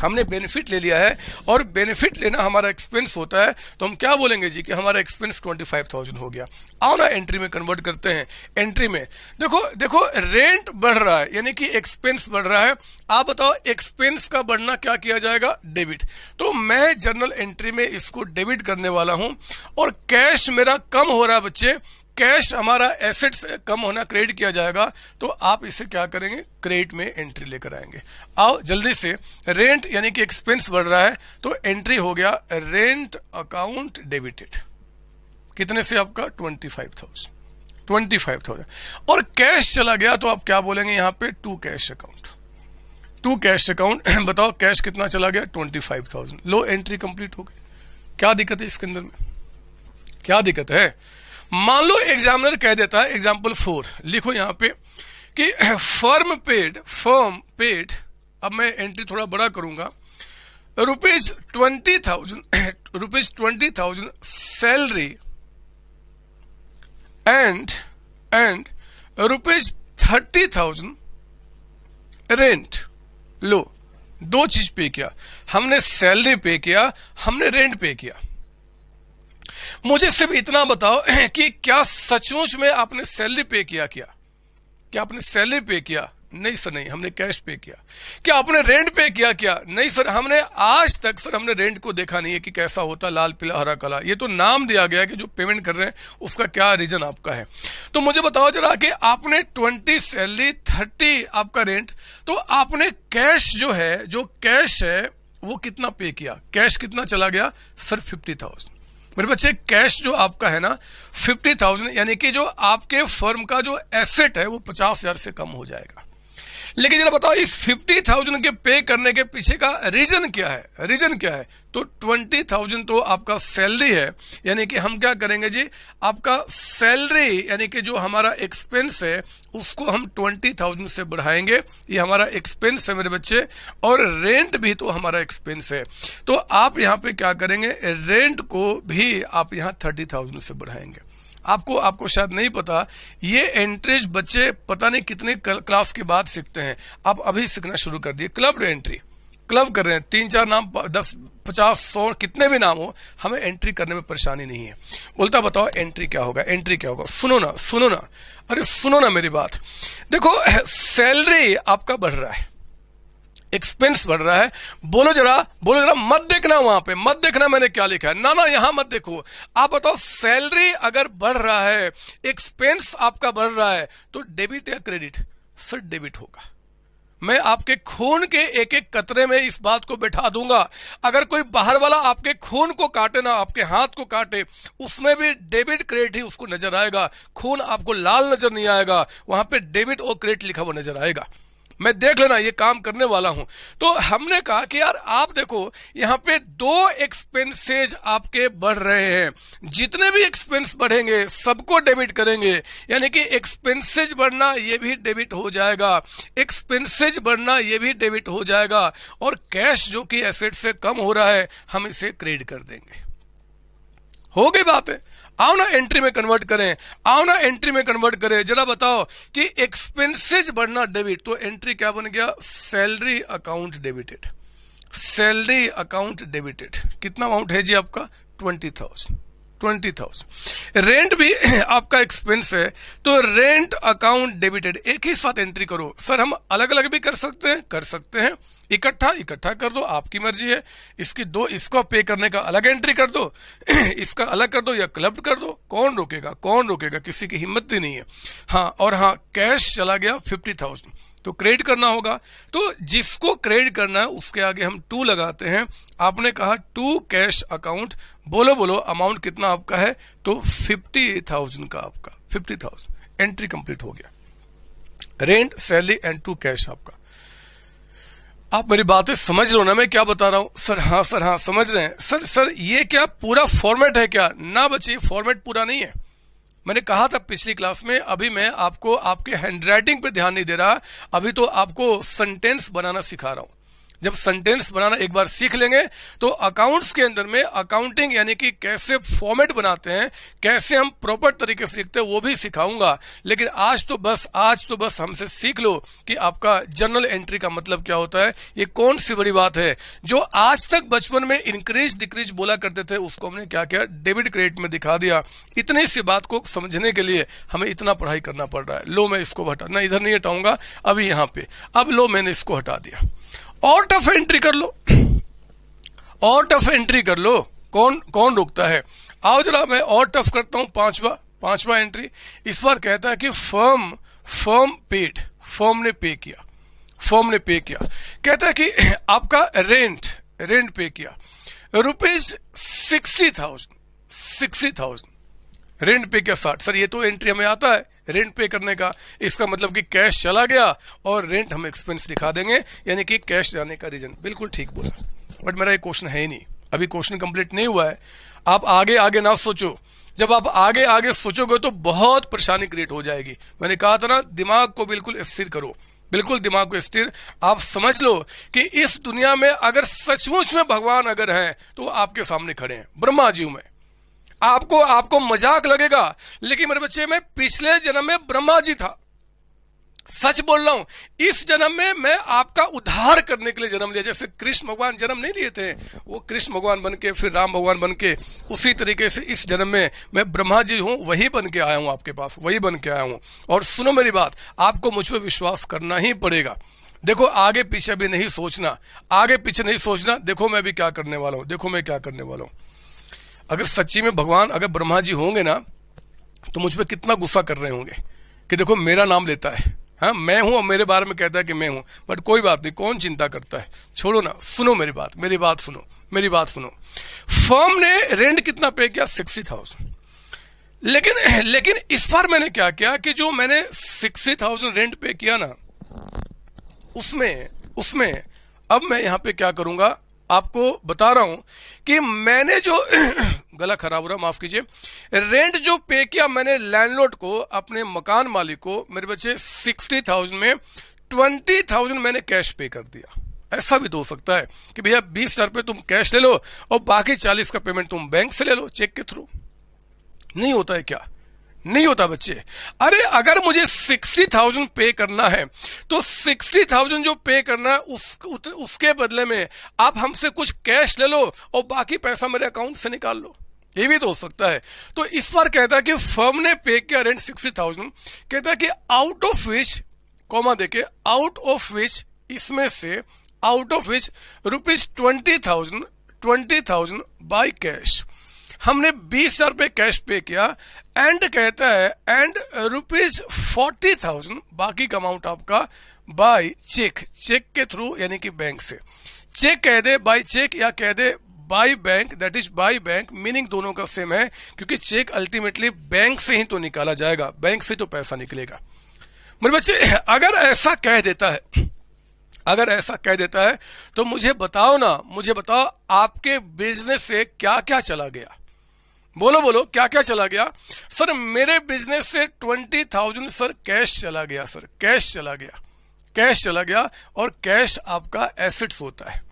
हमने बेनिफिट ले लिया है और बेनिफिट लेना हमारा एक्सपेंस होता है। तो हम क्या बोलेंगे जी कि हमारा एक्सपेंस ट्वेंटी फाइव थाउज़ेंड हो गया। आओ ना एंट्री में कन्वर्ट करते हैं। एंट्री में। देखो देखो रेंट बढ़ रहा है, यानी कि एक्सपेंस बढ़ रहा है। आप बताओ एक्सपेंस का बढ़ना क्या किया जाएगा? डेबिट तो मैं जर्नल एंट्री में इसको डेबिट करने वाला हूँ और कैश मेरा कम हो रहा है बच्चे। कैश हमारा एसेट से कम होना क्रेडिट किया जाएगा तो आप इसे क्या करेंगे? क्रेडिट में एंट्री लेकर आएँगे। आओ, जल्दी से। रेंट यानी कि एक्सपेंस बढ़ रहा है तो एंट्री हो गया रेंट अकाउंट डेबिटेड। कितने से आपका? Twenty five thousand. Twenty five thousand. और कैश चला गया तो आप क्या बोलेंगे यहाँ पे? To cash account. To cash account, (clears throat) बताओ, कैश कितना चला गया? Twenty five thousand. लो, एंट्री कंप्लीट हो गई। क्या दिक्कत है इसके अंदर में? क्या दिक्कत है? मान लो एग्जामिनर कह देता है एग्ज़ाम्पल फोर लिखो यहाँ पे कि फर्म पेड फर्म पेड अब मैं एंट्री थोड़ा बड़ा करूँगा। Rupees twenty thousand rupees twenty thousand salary and and rupees thirty thousand rent लो, दो चीज़ पे किया। हमने सैलरी पे किया, हमने रेंट पे किया। मुझे सिर्फ़ इतना बताओ (clears throat) कि क्या सचमुच में आपने सैलरी पे किया क्या? क्या आपने सैलरी पे किया? नहीं सर, नहीं, हमने कैश पे किया। क्या आपने रेंट पे किया क्या? नहीं सर, हमने आज तक सर, हमने रेंट को देखा नहीं है कि कैसा होता, लाल, पीला, हरा, कला। ये तो नाम दिया गया कि जो पेमेंट कर रहे हैं, उसका क्या रीजन आपका है। तो मुझे बताओ जरा कि आपने ट्वेंटी सैलरी थर्टी आपका रेंट तो आपने कैश जो है, जो कैश है, वो कितना पे किया? कैश कितना चला गया? सर फिफ्टी थाउज़ेंड मेरे बच्चे कैश जो आपका है ना फिफ्टी थाउज़ेंड यानी कि जो आपके फर्म का जो एसेट है, वो पचास हज़ार से कम हो जाएगा। लेकिन जरा बताओ, इस फिफ्टी थाउज़ेंड के पे करने के पीछे का रीजन क्या है? रीजन क्या है? तो ट्वेंटी थाउज़ेंड तो आपका सैलरी है, यानी कि हम क्या करेंगे जी? आपका सैलरी यानी कि जो हमारा एक्सपेंस है, उसको हम ट्वेंटी थाउज़ेंड से बढ़ाएँगे। ये हमारा एक्सपेंस है मेरे बच्चे, और रेंट भी तो हमारा एक्सपेंस है। तो आप यहाँ पे क्या करेंगे? रेंट को भी आप यहाँ थर्टी थाउज़ेंड से बढ़ाएँगे। आपको आपको शायद नहीं पता, ये एंट्रीज बच्चे पता नहीं कितने क्लास के बाद सीखते हैं। आप अभी सीखना शुरू कर दिए। क्लब एंट्री क्लब कर रहे हैं। तीन, चार नाम दस, पचास, सौ, कितने भी नाम हो, हमें एंट्री करने में परेशानी नहीं है। बोलता, बताओ एंट्री क्या होगा? एंट्री क्या होगा? सुनो ना सुनो ना। अरे, सुनो ना मेरी बात। देखो सैलरी आपका बढ़ रहा है। एक्सपेंस बढ़ रहा है। बोलो जरा बोलो जरा, मत देखना वहाँ पे, मत देखना मैंने क्या लिखा है। ना ना यहाँ मत देखो। आप बताओ सैलरी अगर बढ़ रहा है एक्सपेंस आपका बढ़ रहा है तो डेबिट या क्रेडिट सर डेबिट होगा। मैं आपके खून के एक एक कतरे में इस बात को बैठा दूँगा। अगर कोई बाहर वाला आपके खून को काटे ना, आपके हाथ को काटे, उसमें भी डेबिट क्रेडिट ही उसको नज़र आएगा। खून आपको लाल नज़र नहीं आएगा। वहाँ पे डेबिट और क्रेडिट लिखा हुआ नज़र आएगा। मैं देख लेना, ये काम करने वाला हूँ। तो हमने कहा कि यार, आप देखो, यहाँ पे दो एक्सपेंसेज आपके बढ़ रहे हैं। जितने भी एक्सपेंस बढ़ेंगे, सबको डेबिट करेंगे। यानी कि एक्सपेंसेज बढ़ना, ये भी डेबिट हो जाएगा। एक्सपेंसेज बढ़ना, ये भी डेबिट हो जाएगा। और कैश जो कि एसेट से कम हो रहा है, हम इसे क्रेडिट कर देंगे। हो गई बात। है आओ ना एंट्री में कन्वर्ट करें। आओ ना एंट्री में कन्वर्ट करें। जरा बताओ कि एक्सपेंसेज बढ़ना डेबिट तो एंट्री क्या बन गया? Salary account debited salary account debited कितना अमाउंट है जी आपका? Twenty thousand twenty thousand rent भी (clears throat) आपका एक्सपेंस है तो रेंट अकाउंट डेबिटेड एक ही साथ एंट्री करो। सर हम अलग अलग भी कर सकते हैं? कर सकते हैं। इकट्ठा इकट्ठा कर दो, आपकी मर्ज़ी है। इसकी दो, इसको पे करने का अलग एंट्री कर दो, (clears throat) इसका अलग कर दो या क्लब कर दो। कौन रोकेगा कौन रोकेगा, किसी की हिम्मत ही नहीं है। हाँ और हाँ कैश चला गया फिफ्टी थाउज़ेंड तो क्रेडिट करना होगा। तो जिसको क्रेडिट करना है, उसके आगे हम टू लगाते हैं। आपने कहा टू कैश अकाउंट बोलो बोलो अमाउंट कितना आपका है? तो फिफ्टी थाउज़ेंड का आपका फिफ्टी थाउज़ेंड एंट्री कंप्लीट हो गया। Rent salary and to cash आपका। आप मेरी बातें समझ रहे हो ना, मैं क्या बता रहा हूँ? सर हाँ सर हाँ समझ रहे हैं। सर सर, ये क्या पूरा फॉर्मेट है क्या? ना बच्चे फॉर्मेट पूरा नहीं है। मैंने कहा था पिछली क्लास में, अभी मैं आपको, आपके हैंडराइटिंग पे ध्यान नहीं दे रहा, अभी तो आपको सेंटेंस बनाना सिखा रहा हूँ। जब सेंटेंस बनाना एक बार सीख लेंगे तो अकाउंट्स के अंदर में अकाउंटिंग यानी कि कैसे फॉर्मेट बनाते हैं, कैसे हम प्रॉपर तरीके से लिखते हैं, वो भी सिखाऊँगा। लेकिन आज तो बस, आज तो बस हमसे सीख लो कि आपका जर्नल एंट्री का मतलब क्या होता है, ये कौन सी बड़ी बात है। जो आज तक बचपन में इंक्रीज डिक्रीज बोला करते थे, उसको हमने क्या किया डेबिट क्रेडिट में दिखा दिया। इतनी सी बात को समझने के लिए हमें इतना पढ़ाई करना पड़ रहा है। लो मैं इसको हटा, ना इधर नहीं हटाऊँगा, अभी यहाँ पे। अब लो मैंने इसको हटा दिया। और टफ एंट्री कर लो। और टफ एंट्री कर लो। कौन कौन रोकता है? आओ जरा मैं और टफ करता हूँ पांचवा पांचवा एंट्री इस बार कहता है कि फर्म फर्म पेड फर्म ने पे किया। फर्म ने पे किया। कहता है कि (clears throat) आपका रेंट रेंट पे किया। Rupees sixty thousand sixty thousand rent pay किया साठ। सर, ये तो एंट्री हमें आता है। रेंट पे करने का। इसका मतलब कि कैश चला गया और रेंट हम एक्सपेंस दिखा देंगे, यानी कि कैश जाने का रीजन बिल्कुल ठीक बोला। बट मेरा ये क्वेश्चन है ही नहीं। अभी क्वेश्चन कंप्लीट नहीं हुआ है। आप आगे आगे ना सोचो। जब आप आगे आगे सोचोगे तो बहुत परेशानी क्रिएट हो जाएगी। मैंने कहा था ना, दिमाग को बिल्कुल स्थिर करो। बिल्कुल दिमाग को स्थिर। आप समझ लो कि इस दुनिया में अगर सचमुच में भगवान अगर है तो आपके सामने खड़े हैं। ब्रह्मा जीव में। आपको आपको मज़ाक लगेगा, लेकिन मेरे बच्चे, में पिछले जन्म में ब्रह्मा जी था। सच बोल रहा हूँ, इस जन्म में मैं आपका उद्धार करने के लिए जन्म लिया। जैसे कृष्ण भगवान जन्म नहीं लिए थे, वो कृष्ण भगवान बन के, फिर राम भगवान बन के, उसी तरीके से इस जन्म में मैं ब्रह्मा जी हूँ, वही बन के आया हूँ आपके पास, वही बन के आया हूँ। और सुनो मेरी बात, आपको मुझ पर विश्वास करना ही पड़ेगा। देखो, आगे पीछे भी नहीं सोचना, आगे पीछे नहीं सोचना, देखो मैं भी क्या करने वाला हूँ, देखो मैं क्या करने वाला हूँ। अगर सच्ची में भगवान, अगर ब्रह्मा जी होंगे ना तो मुझ पर कितना गुस्सा कर रहे होंगे कि देखो मेरा नाम लेता है। हाँ मैं हूँ और मेरे बारे में कहता है कि मैं हूँ, बट कोई बात नहीं, कौन चिंता करता है? छोड़ो ना, सुनो मेरी बात मेरी बात सुनो, मेरी बात सुनो। फर्म ने रेंट कितना पे किया? Sixty thousand. लेकिन लेकिन इस बार मैंने क्या किया कि जो मैंने सिक्सटी थाउज़ेंड रेंट पे किया ना, उसमें उसमें, अब मैं यहाँ पे क्या करूँगा? आपको बता रहा हूँ कि मैंने जो (clears throat) गला खराब हो रहा माफ़ कीजिए। रेंट जो पे किया मैंने लैंडलॉर्ड को, अपने मकान मालिक को, मेरे बच्चे सिक्सटी थाउज़ेंड में ट्वेंटी थाउज़ेंड मैंने कैश पे कर दिया। ऐसा भी हो सकता है कि भैया बीस हज़ार रुपये तुम कैश ले लो और बाकी चालीस का पेमेंट तुम बैंक से ले लो चेक के थ्रू नहीं होता है क्या? नहीं होता बच्चे। अरे अगर मुझे सिक्सटी थाउज़ेंड पे करना है तो सिक्सटी थाउज़ेंड जो पे करना है उस, उत, उसके बदले में आप हमसे कुछ कैश ले लो और बाकी पैसा मेरे अकाउंट से निकाल लो। ये भी तो हो सकता है। तो इस बार कहता है कि फर्म ने पे किया रेंट सिक्सटी थाउज़ेंड। कहता है कि आउट ऑफ़ विच कॉमा देखे आउट ऑफ़ विच इसमें से out of which rupees twenty thousand twenty thousand by cash हमने बीस हज़ार रुपये कैश पे किया एंड कहता है, एंड रुपीज़ फोर्टी थाउज़ेंड बाकी का अमाउंट आपका बाय चेक चेक के थ्रू यानी कि बैंक से। चेक कह दे बाय चेक या कह दे by bank that is by bank meaning दोनों का सेम है, क्योंकि चेक अल्टीमेटली बैंक से ही तो निकाला जाएगा, बैंक से तो पैसा निकलेगा। मेरे बच्चे, अगर ऐसा कह देता है, अगर ऐसा कह देता है तो मुझे बताओ ना, मुझे बताओ आपके बिज़नेस से क्या क्या चला गया। बोलो बोलो क्या क्या चला गया? सर, मेरे बिज़नेस से ट्वेंटी थाउज़ेंड सर कैश चला गया, सर। कैश चला गया। कैश चला गया और कैश आपका एसेट्स होता है।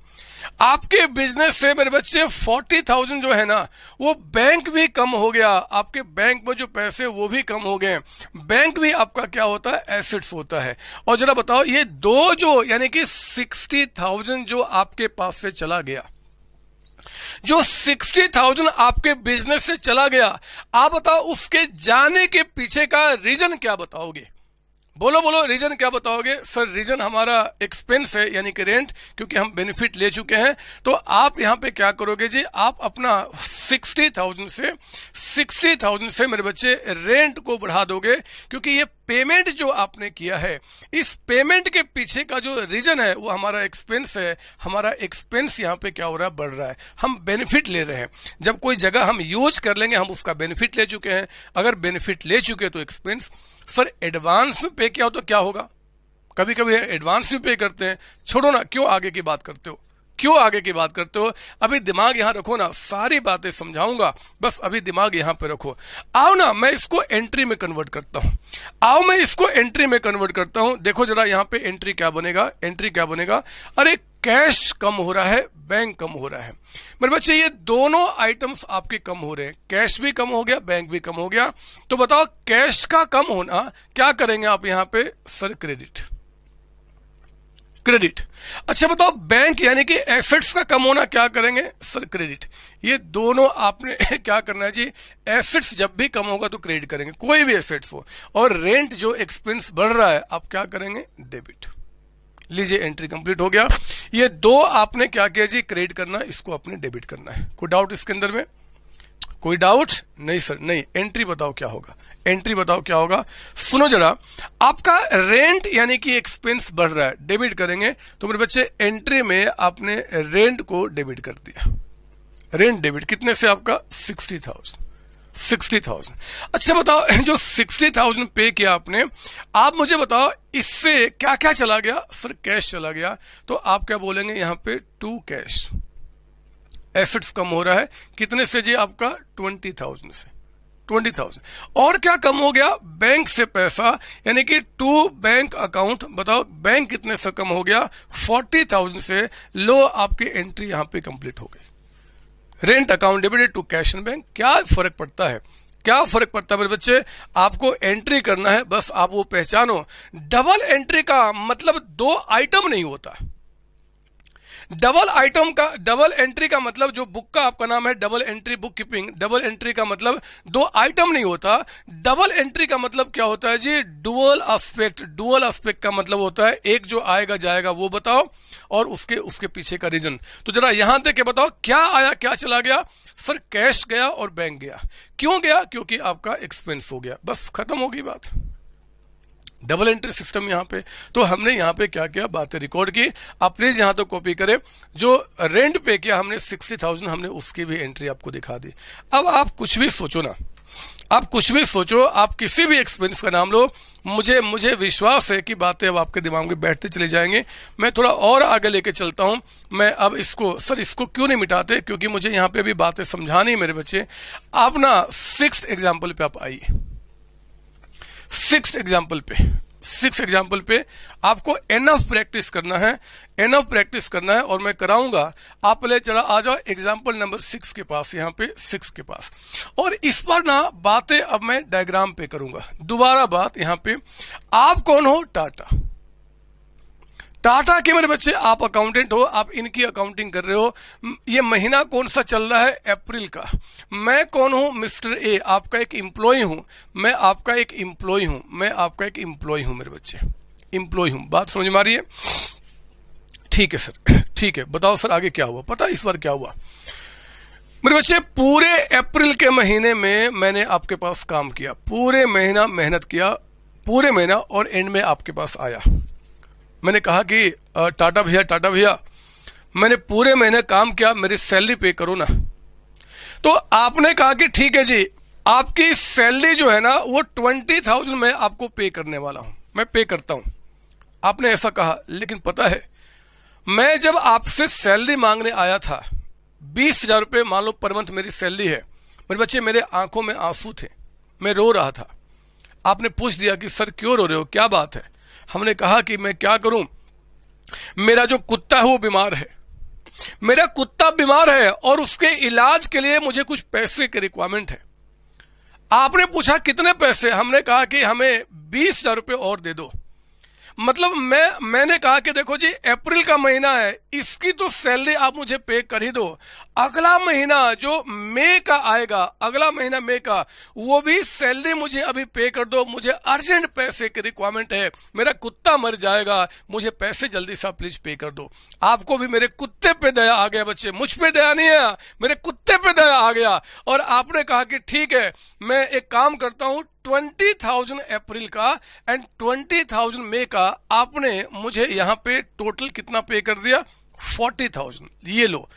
आपके बिज़नेस से मेरे बच्चे फोर्टी थाउज़ेंड जो है ना, वो बैंक भी कम हो गया। आपके बैंक में जो पैसे, वो भी कम हो गए। बैंक भी आपका क्या होता है? एसेट्स होता है। और जरा बताओ, ये दो जो, यानी कि सिक्सटी थाउज़ेंड जो आपके पास से चला गया जो सिक्सटी थाउज़ेंड आपके बिज़नेस से चला गया, आप बताओ उसके जाने के पीछे का रीजन क्या बताओगे? बोलो बोलो रीजन क्या बताओगे? सर रीजन हमारा एक्सपेंस है, यानी कि रेंट क्योंकि हम बेनिफिट ले चुके हैं। तो आप यहाँ पे क्या करोगे जी? आप अपना सिक्सटी थाउज़ेंड से सिक्सटी थाउज़ेंड से मेरे बच्चे रेंट को बढ़ा दोगे, क्योंकि ये पेमेंट जो आपने किया है, इस पेमेंट के पीछे का जो रीजन है, वो हमारा एक्सपेंस है। हमारा एक्सपेंस यहाँ पे क्या हो रहा है? बढ़ रहा है। हम बेनिफिट ले रहे हैं। जब कोई जगह हम यूज़ कर लेंगे, हम उसका बेनिफिट ले चुके हैं। अगर बेनिफिट ले चुके तो एक्सपेंस सर एडवांस में पे किया हो तो क्या होगा? कभी कभी एडवांस में पे करते हैं। छोड़ो ना, क्यों आगे की बात करते हो? क्यों आगे की बात करते हो? अभी दिमाग यहाँ रखो ना, सारी बातें समझाऊँगा। बस अभी दिमाग यहाँ पे रखो। आओ ना, मैं इसको एंट्री में कन्वर्ट करता हूँ। आओ, मैं इसको एंट्री में कन्वर्ट करता हूँ। देखो जरा यहाँ पे एंट्री क्या बनेगा? एंट्री क्या बनेगा? अरे कैश कम हो रहा है बैंक कम हो रहा है। मेरे बच्चे, ये दोनों आइटम्स आपके कम हो रहे हैं। कैश भी कम हो गया बैंक भी कम हो गया। तो बताओ कैश का कम होना, क्या करेंगे आप यहाँ पे? सर क्रेडिट क्रेडिट अच्छा बताओ बैंक यानी कि एसेट्स का कम होना क्या करेंगे? सर क्रेडिट ये दोनों आपने (laughs) क्या करना है जी? एसेट्स जब भी कम होगा तो क्रेडिट करेंगे, कोई भी एसेट्स हो। और रेंट जो एक्सपेंस बढ़ रहा है, आप क्या करेंगे? डेबिट लीजिए एंट्री कंप्लीट हो गया। ये दो आपने क्या किया जी? क्रेडिट करना, इसको अपने डेबिट करना है। कोई डाउट इसके अंदर में? कोई डाउट नहीं सर नहीं। एंट्री बताओ क्या होगा? एंट्री बताओ क्या होगा? सुनो जरा, आपका रेंट यानी कि एक्सपेंस बढ़ रहा है डेबिट करेंगे तो मेरे बच्चे एंट्री में आपने रेंट को डेबिट कर दिया। रेंट डेबिट कितने से आपका? Sixty thousand sixty thousand. अच्छा बताओ, (laughs) जो सिक्सटी थाउज़ेंड पे किया आपने, आप मुझे बताओ, इससे क्या क्या चला गया? सर कैश चला गया। तो आप क्या बोलेंगे यहाँ पे? टू कैश एसेट्स कम हो रहा है। कितने से जी आपका? ट्वेंटी थाउज़ेंड से। ट्वेंटी थाउज़ेंड और क्या कम हो गया? बैंक से पैसा, यानी कि टू बैंक अकाउंट बताओ बैंक कितने से कम हो गया? फोर्टी थाउज़ेंड से। लो, आपकी एंट्री यहाँ पे कंप्लीट हो गई। Rent account debited to cash and bank क्या फ़र्क पड़ता है? क्या फ़र्क पड़ता है मेरे बच्चे? आपको एंट्री करना है, बस आप वो पहचानो। डबल एंट्री का मतलब दो आइटम नहीं होता। डबल आइटम का डबल एंट्री का मतलब जो बुक का आपका नाम है double entry book keeping double entry का मतलब दो आइटम नहीं होता। डबल एंट्री का मतलब क्या होता है जी? डुअल एस्पेक्ट डुअल एस्पेक्ट का मतलब होता है। एक जो आएगा, जाएगा, वो बताओ। और उसके उसके पीछे का रीजन तो जरा यहाँ देख के बताओ, क्या आया, क्या चला गया? सर कैश गया और बैंक गया। क्यों गया? क्योंकि आपका एक्सपेंस हो गया। बस खत्म होगी बात। डबल एंट्री सिस्टम यहाँ पे। तो हमने यहाँ पे क्या किया? बातें रिकॉर्ड की। आप प्लीज़ यहाँ तो कॉपी करें। जो रेंट पे किया हमने सिक्सटी थाउज़ेंड हमने उसकी भी एंट्री आपको दिखा दी। अब आप कुछ भी सोचो ना। आप कुछ भी सोचो, आप किसी भी एक्सपीरियंस का नाम लो, मुझे मुझे विश्वास है कि बातें अब आपके दिमाग में बैठते चले जाएँगे। मैं थोड़ा और आगे लेके चलता हूँ। मैं अब इसको, सर, इसको क्यों नहीं मिटाते? क्योंकि मुझे यहाँ पे भी बातें समझानी मेरे बच्चे। आप ना सिक्स एग्ज़ाम्पल पे आप आइए। सिक्स एग्ज़ाम्पल पे। सिक्स एग्ज़ाम्पल पे आपको एनफ प्रैक्टिस करना है एनफ प्रैक्टिस करना है और मैं कराऊँगा, आप पहले चला, आ जाओ एग्ज़ाम्पल नंबर सिक्स के पास, यहाँ पे सिक्स के पास। और इस पर ना बातें अब मैं डायग्राम पे करूँगा। दोबारा बात यहाँ पे, आप कौन हो? टाटा। टाटा के मेरे बच्चे, आप अकाउंटेंट हो, आप इनकी अकाउंटिंग कर रहे हो ये महीना कौन सा चल रहा है अप्रैल का? मैं कौन हूँ? मिस्टर ए, आपका एक इम्प्लॉय हूँ। मैं आपका एक इम्प्लॉय हूँ। मैं आपका एक इम्प्लॉय हूँ, मेरे बच्चे। इम्प्लॉय हूँ। बात समझ में आ रही है? ठीक है, सर। ठीक है, बताओ सर, आगे क्या हुआ? पता इस बार क्या हुआ? मेरे बच्चे, पूरे अप्रैल के महीने में मैंने आपके पास काम किया। पूरे महीना मेहनत किया, पूरे महीना और एंड में आपके पास आया। मैंने कहा कि टाटा भैया टाटा भैया, मैंने पूरे महीने काम किया, मेरी सैलरी पे करो ना। तो आपने कहा कि ठीक है जी, आपकी सैलरी जो है ना, वो ट्वेंटी थाउज़ेंड मैं आपको पे करने वाला हूँ। मैं पे करता हूँ। आपने ऐसा कहा, लेकिन पता है, मैं जब आपसे सैलरी मांगने आया था, बीस हज़ार रुपये मान लो पर मंथ मेरी सैलरी है, मेरे बच्चे मेरे आँखों में आँसू थे, मैं रो रहा था। आपने पूछ दिया कि, सर, क्यों रो रहे हो? क्या बात है? हमने कहा कि मैं क्या करूँ? मेरा जो कुत्ता है वो बीमार है। मेरा कुत्ता बीमार है और उसके इलाज के लिए मुझे कुछ पैसे की रिक्वायरमेंट है। आपने पूछा कितने पैसे? हमने कहा कि हमें बीस हज़ार रुपये और दे दो। मतलब मैं, मैंने कहा कि देखो जी, अप्रैल का महीना है, इसकी तो सैलरी आप मुझे पे कर ही दो। अगला महीना जो मई का आएगा, अगला महीना मई का, वो भी सैलरी मुझे अभी पे कर दो। मुझे अर्जेंट पैसे की रिक्वायरमेंट है, मेरा कुत्ता मर जाएगा, मुझे पैसे जल्दी से प्लीज़ पे कर दो। आपको भी मेरे कुत्ते पे दया आ गया बच्चे, मुझ पे दया नहीं आया मेरे कुत्ते पे दया आ गया। और आपने कहा कि ठीक है, मैं एक काम करता हूँ ट्वेंटी थाउज़ेंड अप्रैल का एंड ट्वेंटी थाउज़ेंड मे का आपने मुझे यहाँ पे टोटल कितना पे कर दिया? फोर्टी थाउज़ेंड ये लो.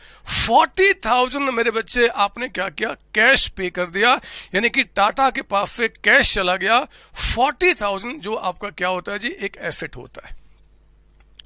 फोर्टी थाउज़ेंड मेरे बच्चे, आपने क्या किया? कैश पे कर दिया. यानी कि टाटा के पास से कैश चला गया. फोर्टी थाउज़ेंड जो आपका क्या होता है जी? एक एसेट होता है.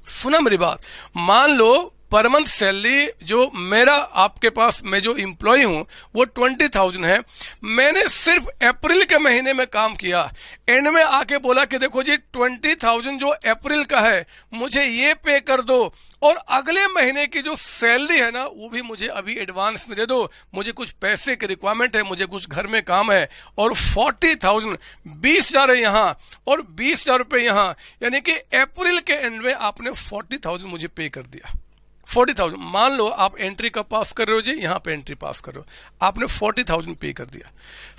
सुना मेरी बात? मान लो पर मंथ सैलरी, जो मेरा आपके पास, मैं जो इम्प्लॉय हूँ, वो ट्वेंटी थाउज़ेंड है। मैंने सिर्फ़ अप्रैल के महीने में काम किया। एंड में आके बोला कि देखो जी ट्वेंटी थाउज़ेंड जो अप्रैल का है, मुझे ये पे कर दो। और अगले महीने की जो सैलरी है ना, वो भी मुझे अभी एडवांस में दे दो। मुझे कुछ पैसे की रिक्वायरमेंट है, मुझे कुछ घर में काम है। और फोर्टी थाउज़ेंड बीस हज़ार है यहाँ और बीस हज़ार रुपये यहाँ। यानी कि अप्रैल के एंड में आपने फोर्टी थाउज़ेंड मुझे पे कर दिया। फोर्टी थाउज़ेंड मान लो आप एंट्री कब पास कर रहे हो जी? यहाँ पे एंट्री पास कर रहे हो। आपने फोर्टी थाउज़ेंड पे कर दिया।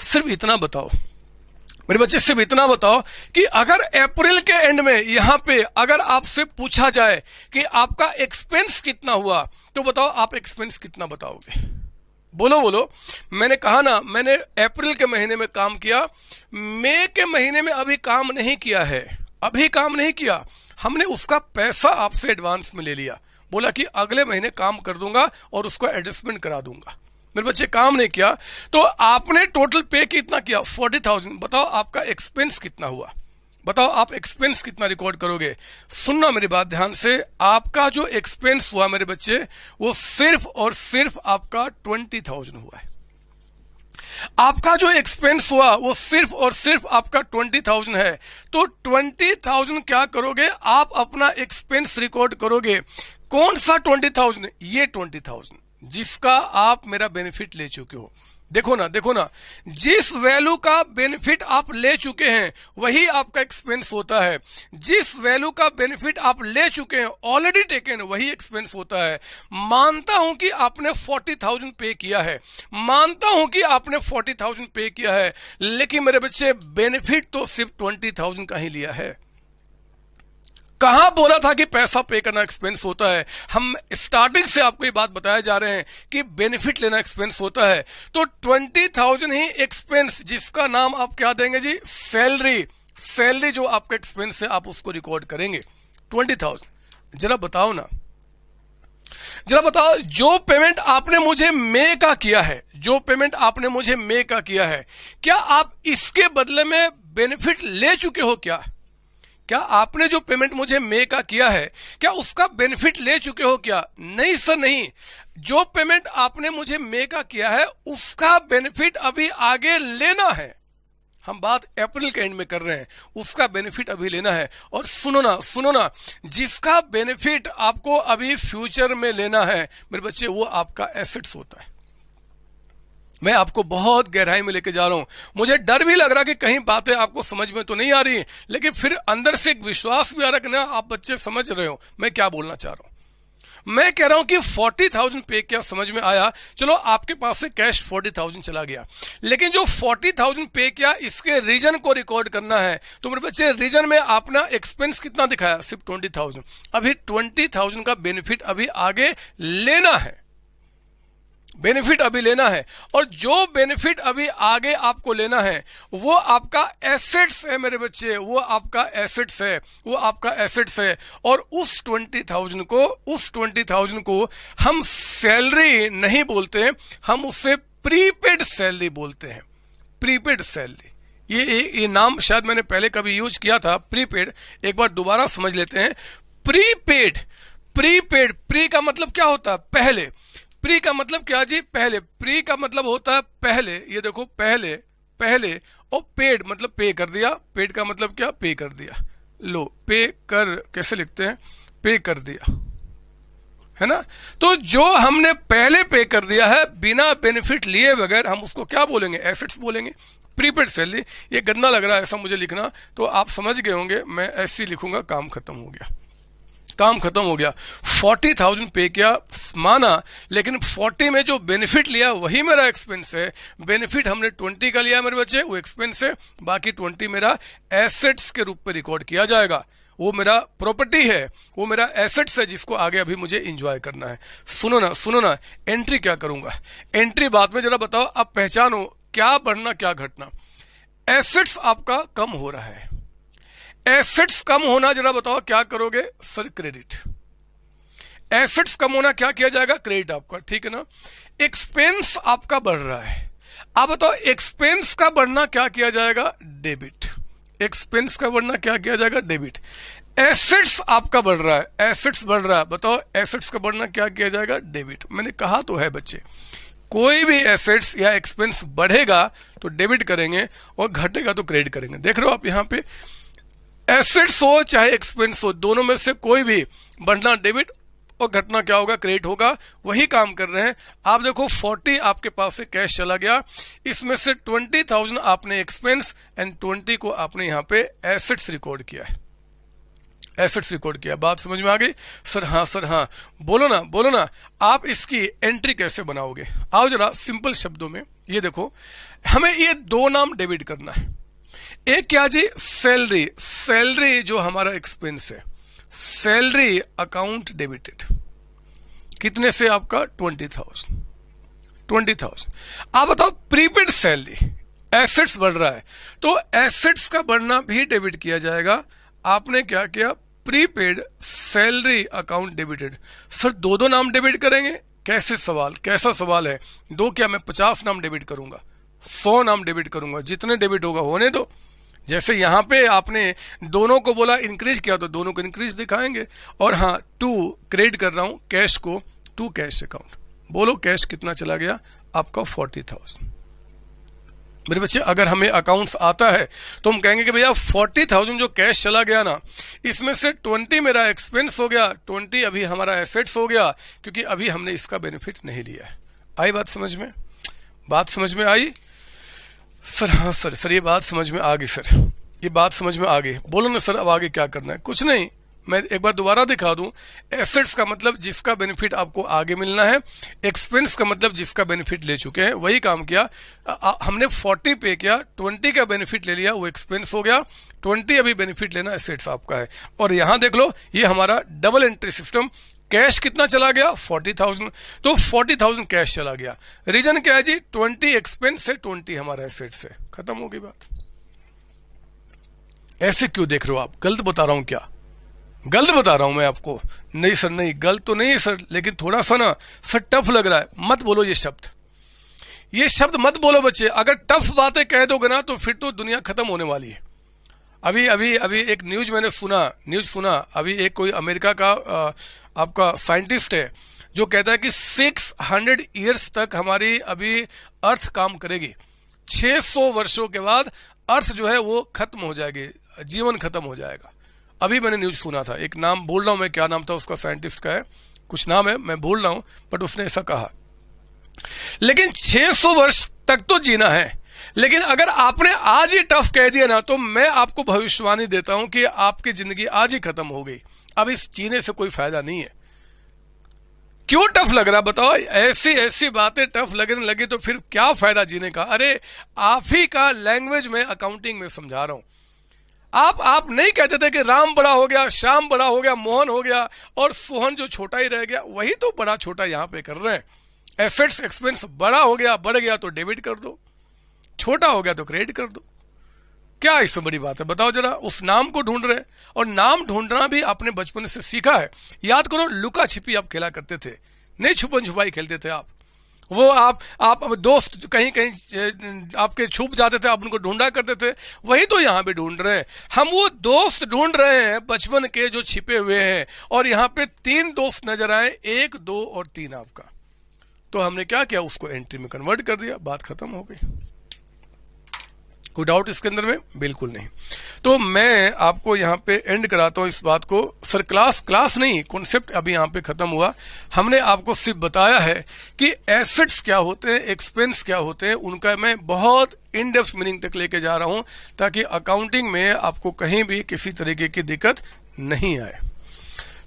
सिर्फ़ इतना बताओ। मेरे बच्चे, सिर्फ़ इतना बताओ कि अगर अप्रैल के एंड में यहाँ पे अगर आपसे पूछा जाए कि आपका एक्सपेंस कितना हुआ तो बताओ आप एक्सपेंस कितना बताओगे। बोलो बोलो। मैंने कहा ना, मैंने अप्रैल के महीने में काम किया। मई के महीने में अभी काम नहीं किया है। अभी काम नहीं किया। हमने उसका पैसा आपसे एडवांस में ले लिया। बोला कि अगले महीने काम कर दूँगा और उसको एडजस्टमेंट करा दूँगा। मेरे बच्चे काम नहीं किया तो आपने टोटल पे कितना किया? फोर्टी थाउज़ेंड बताओ आपका एक्सपेंस कितना हुआ? बताओ आप एक्सपेंस कितना रिकॉर्ड करोगे? सुनना मेरी बात ध्यान से। आपका जो एक्सपेंस हुआ मेरे बच्चे, वो सिर्फ़ और सिर्फ़ आपका ट्वेंटी थाउज़ेंड हुआ है। आपका जो एक्सपेंस हुआ, वो सिर्फ़ और सिर्फ़ आपका ट्वेंटी थाउज़ेंड है। तो ट्वेंटी थाउज़ेंड क्या करोगे? आप अपना एक्सपेंस रिकॉर्ड करोगे। कौन सा ट्वेंटी थाउज़ेंड? ये ट्वेंटी थाउज़ेंड। जिसका आप मेरा बेनिफिट ले चुके हो। देखो ना देखो ना। जिस वैल्यू का बेनिफिट आप ले चुके हैं, वही आपका एक्सपेंस होता है। जिस वैल्यू का बेनिफिट आप ले चुके हैं ऑलरेडी टेकन वही एक्सपेंस होता है। मानता हूँ कि आपने फोर्टी थाउज़ेंड पे किया है। मानता हूँ कि आपने फोर्टी थाउज़ेंड पे किया है। लेकिन मेरे बच्चे, बेनिफिट तो सिर्फ़ ट्वेंटी थाउज़ेंड का ही लिया है। कहाँ बोला था कि पैसा पे करना एक्सपेंस होता है? हम स्टार्टिंग से आपको ये बात बताया जा रहे हैं कि बेनिफिट लेना एक्सपेंस होता है। तो ट्वेंटी थाउज़ेंड ही एक्सपेंस जिसका नाम आप क्या देंगे जी? सैलरी सैलरी जो आपका एक्सपेंस है, आप उसको रिकॉर्ड करेंगे। ट्वेंटी थाउज़ेंड जरा बताओ ना। जरा बताओ, जो पेमेंट आपने मुझे मे का किया है, जो पेमेंट आपने मुझे मे का किया है, क्या आप इसके बदले में बेनिफिट ले चुके हो क्या? क्या आपने जो पेमेंट मुझे मे का किया है, क्या उसका बेनिफिट ले चुके हो क्या? नहीं सर, नहीं। जो पेमेंट आपने मुझे मे का किया है, उसका बेनिफिट अभी आगे लेना है। हम बात अप्रैल के एंड में कर रहे हैं। उसका बेनिफिट अभी लेना है। और सुनो ना सुनो ना, जिसका बेनिफिट आपको अभी फ्यूचर में लेना है, मेरे बच्चे, वो आपका एसेट्स होता है। मैं आपको बहुत गहराई में लेके जा रहा हूँ। मुझे डर भी लग रहा कि कहीं बातें आपको समझ में तो नहीं आ रही है, लेकिन फिर अंदर से एक विश्वास भी आ रहा कि ना, आप बच्चे समझ रहे हो, मैं क्या बोलना चाह रहा हूँ। मैं कह रहा हूँ कि फोर्टी थाउज़ेंड पे क्या समझ में आया, चलो आपके पास से कैश फोर्टी थाउज़ेंड चला गया। लेकिन जो फोर्टी थाउज़ेंड पे किया इसके रीजन को रिकॉर्ड करना है तो मेरे बच्चे, रीजन में आपने एक्सपेंस कितना दिखाया, सिर्फ़ ट्वेंटी थाउज़ेंड। अभी ट्वेंटी थाउज़ेंड का बेनिफिट अभी आगे लेना है। बेनिफिट अभी लेना है। और जो बेनिफिट अभी आगे आपको लेना है वो आपका एसेट्स है मेरे बच्चे वो आपका एसेट्स है वो आपका एसेट्स है। और उस ट्वेंटी थाउज़ेंड को उस ट्वेंटी थाउज़ेंड को हम सैलरी नहीं बोलते हम उससे प्रीपेड सैलरी बोलते हैं। प्रीपेड सैलरी ये, ये ये नाम शायद मैंने पहले कभी यूज़ किया था प्रीपेड एक बार दोबारा समझ लेते हैं। प्रीपेड प्रीपेड प्री का मतलब क्या होता? है पहले प्री का मतलब क्या जी? पहले। प्री का मतलब होता है पहले। ये देखो, पहले पहले और पेड मतलब पे कर दिया। पेड का मतलब क्या? पे कर दिया। लो, पे कर कैसे लिखते हैं? पे कर दिया। है ना? तो जो हमने पहले पे कर दिया है, बिना बेनिफिट लिए बगैर हम उसको क्या बोलेंगे? एसेट्स बोलेंगे। प्रीपेड सैलरी ये गंदा लग रहा है ऐसा मुझे लिखना। तो आप समझ गए होंगे, मैं ऐसे लिखूँगा, काम खत्म हो गया। काम खत्म हो गया। फोर्टी थाउज़ेंड पे किया, माना, लेकिन फोर्टी में जो बेनिफिट लिया, वही मेरा एक्सपेंस है। बेनिफिट हमने ट्वेंटी का लिया मेरे बच्चे, वो एक्सपेंस है। बाकी ट्वेंटी मेरा एसेट्स के रूप में रिकॉर्ड किया जाएगा। वो मेरा प्रॉपर्टी है, वो मेरा एसेट्स है जिसको आगे अभी मुझे इंजॉय करना है। सुनो ना सुनो ना एंट्री क्या करूँगा? एंट्री बाद में जरा बताओ, आप पहचानो, क्या बढ़ना, क्या घटना। एसेट्स आपका कम हो रहा है। एसेट्स कम होना जरा बताओ, क्या करोगे? सर क्रेडिट एसेट्स कम होना क्या किया जाएगा? क्रेडिट आपका, ठीक है ना? एक्सपेंस आपका बढ़ रहा है। आप बताओ एक्सपेंस का बढ़ना क्या किया जाएगा? डेबिट एक्सपेंस का बढ़ना क्या किया जाएगा? डेबिट एसेट्स आपका बढ़ रहा है एसेट्स बढ़ रहा है। बताओ एसेट्स का बढ़ना क्या किया जाएगा? डेबिट मैंने कहा तो है बच्चे, कोई भी एसेट्स या एक्सपेंस बढ़ेगा तो डेबिट करेंगे और घटेगा तो क्रेडिट करेंगे। देख रहे हो आप यहाँ पे एसेट्स हो चाहे एक्सपेंस हो दोनों में से कोई भी बढ़ना डेबिट और घटना क्या होगा क्रेडिट होगा वही काम कर रहे हैं। आप देखो 40 आपके पास से कैश चला गया। इसमें से 20,000 आपने एक्सपेंस एंड 20 को आपने यहाँ पे एसेट्स रिकॉर्ड किया है। एसेट्स रिकॉर्ड किया। बात समझ में आ गई? सर हाँ सर हाँ। बोलो ना बोलो ना आप इसकी एंट्री कैसे बनाओगे? आओ जरा सिंपल शब्दों में। ये देखो हमें ये दो नाम डेबिट करना है। एक क्या जी? सैलरी सैलरी जो हमारा एक्सपेंस है. सैलरी अकाउंट डेबिटेड कितने से आपका? ट्वेंटी थाउज़ेंड ट्वेंटी थाउज़ेंड आप बताओ प्रीपेड सैलरी एसेट्स बढ़ रहा है. तो एसेट्स का बढ़ना भी डेबिट किया जाएगा. आपने क्या किया? Prepaid salary account debited sir दो दो नाम डेबिट करेंगे? कैसे सवाल? कैसा सवाल है? दो क्या? मैं पचास नाम डेबिट करूँगा. सौ नाम डेबिट करूँगा. जितने डेबिट होगा होने दो. जैसे यहाँ पे आपने दोनों को बोला इंक्रीज किया तो दोनों को इंक्रीज दिखाएँगे। और हाँ टू क्रेडिट कर रहा हूँ कैश को टू कैश अकाउंट बोलो कैश कितना चला गया? आपका फोर्टी थाउज़ेंड मेरे बच्चे, अगर हमें अकाउंट्स आता है तो हम कहेंगे कि भैया फोर्टी थाउज़ेंड जो कैश चला गया ना, इसमें से ट्वेंटी मेरा एक्सपेंस हो गया ट्वेंटी अभी हमारा एसेट्स हो गया, क्योंकि अभी हमने इसका बेनिफिट नहीं लिया है। आई बात समझ में? बात समझ में आई? सर हाँ सर सर ये बात समझ में आ गई सर। ये बात समझ में आ गई। बोलो ना सर अब आगे क्या करना है? कुछ नहीं। मैं एक बार दोबारा दिखा दूँ। एसेट्स का मतलब जिसका बेनिफिट आपको आगे मिलना है एक्सपेंस का मतलब जिसका बेनिफिट ले चुके हैं वही काम किया। आ, हमने 40 पे किया 20 का बेनिफिट ले लिया वो एक्सपेंस हो गया। 20 अभी बेनिफिट लेना एसेट्स आपका है। और यहाँ देख लो ये हमारा डबल एंट्री सिस्टम कैश कितना चला गया? Forty thousand. तो फोर्टी थाउज़ेंड कैश चला गया। रीजन क्या है जी? ट्वेंटी एक्सपेंस है ट्वेंटी हमारा एसेट से। खत्म हो गई बात। ऐसे क्यों देख रहे हो आप? गलत बता रहा हूँ क्या? गलत बता रहा हूँ मैं आपको। नहीं सर, नहीं, गलत तो नहीं सर, लेकिन थोड़ा सा ना सर टफ लग रहा है। मत बोलो ये शब्द। ये शब्द मत बोलो बच्चे। अगर टफ बातें कह दोगे ना तो फिर तो दुनिया खत्म होने वाली है। अभी अभी अभी एक न्यूज़ मैंने सुना, न्यूज़ सुना। अभी एक कोई अमेरिका का आपका साइंटिस्ट है, जो कहता है कि 600 इयर्स तक हमारी अभी अर्थ काम करेगी। 600 वर्षों के बाद अर्थ जो है वो खत्म हो जाएगी, जीवन खत्म हो जाएगा। अभी मैंने न्यूज़ सुना था, एक नाम बोल रहा हूँ मैं, क्या नाम था उसका साइंटिस्ट का है, कुछ नाम है, मैं बोल रहा हूँ बट उसने ऐसा कहा। लेकिन 600 वर्ष तक तो जीना है, लेकिन अगर आपने आज ही टफ कह दिया ना तो मैं आपको भविष्यवाणी देता हूँ कि आपकी ज़िंदगी आज ही खत्म हो गई। अब इस जीने से कोई फ़ायदा नहीं है। क्यों टफ लग रहा बताओ, ऐसी ऐसी बातें टफ लगने लगी तो फिर क्या फ़ायदा जीने का? अरे, आप ही का लैंग्वेज में अकाउंटिंग में समझा रहा हूँ। आप आप नहीं कहते थे कि राम बड़ा हो गया, श्याम बड़ा हो गया, मोहन हो गया और सोहन जो छोटा ही रह गया, वही तो बड़ा छोटा यहाँ पे कर रहे हैं। एसेट्स एक्सपेंस बड़ा हो गया, बढ़ गया तो डेबिट कर दो। छोटा हो गया तो क्रेडिट कर दो। क्या इसमें बड़ी बात है? बताओ जरा, उस नाम को ढूंढ रहे और नाम ढूंढना भी आपने बचपन से सीखा है। याद करो, लुका छिपी आप खेला करते थे। नहीं छुपन छुपाई खेलते थे आप। वो आप आप दोस्त कहीं कहीं आपके छुप जाते थे, आप उनको ढूंढा करते थे। वही तो यहाँ पे ढूंढ रहे हैं। हम वो दोस्त ढूंढ रहे हैं, बचपन के जो छिपे हुए हैं। और यहाँ पे तीन दोस्त नज़र आए, एक, दो और तीन आपका। तो हमने क्या किया? उसको एंट्री में कन्वर्ट कर दिया। बात खत्म हो गई। कोई डाउट इसके अंदर में? बिल्कुल नहीं। तो मैं आपको यहाँ पे एंड कराता हूँ इस बात को। सर क्लास क्लास नहीं कॉन्सेप्ट अभी यहाँ पे खत्म हुआ। हमने आपको सिर्फ़ बताया है कि एसेट्स क्या होते हैं एक्सपेंस क्या होते हैं, उनका मैं बहुत इन डेप्थ मीनिंग तक लेके जा रहा हूँ, ताकि अकाउंटिंग में आपको कहीं भी किसी तरीके की दिक्कत नहीं आए।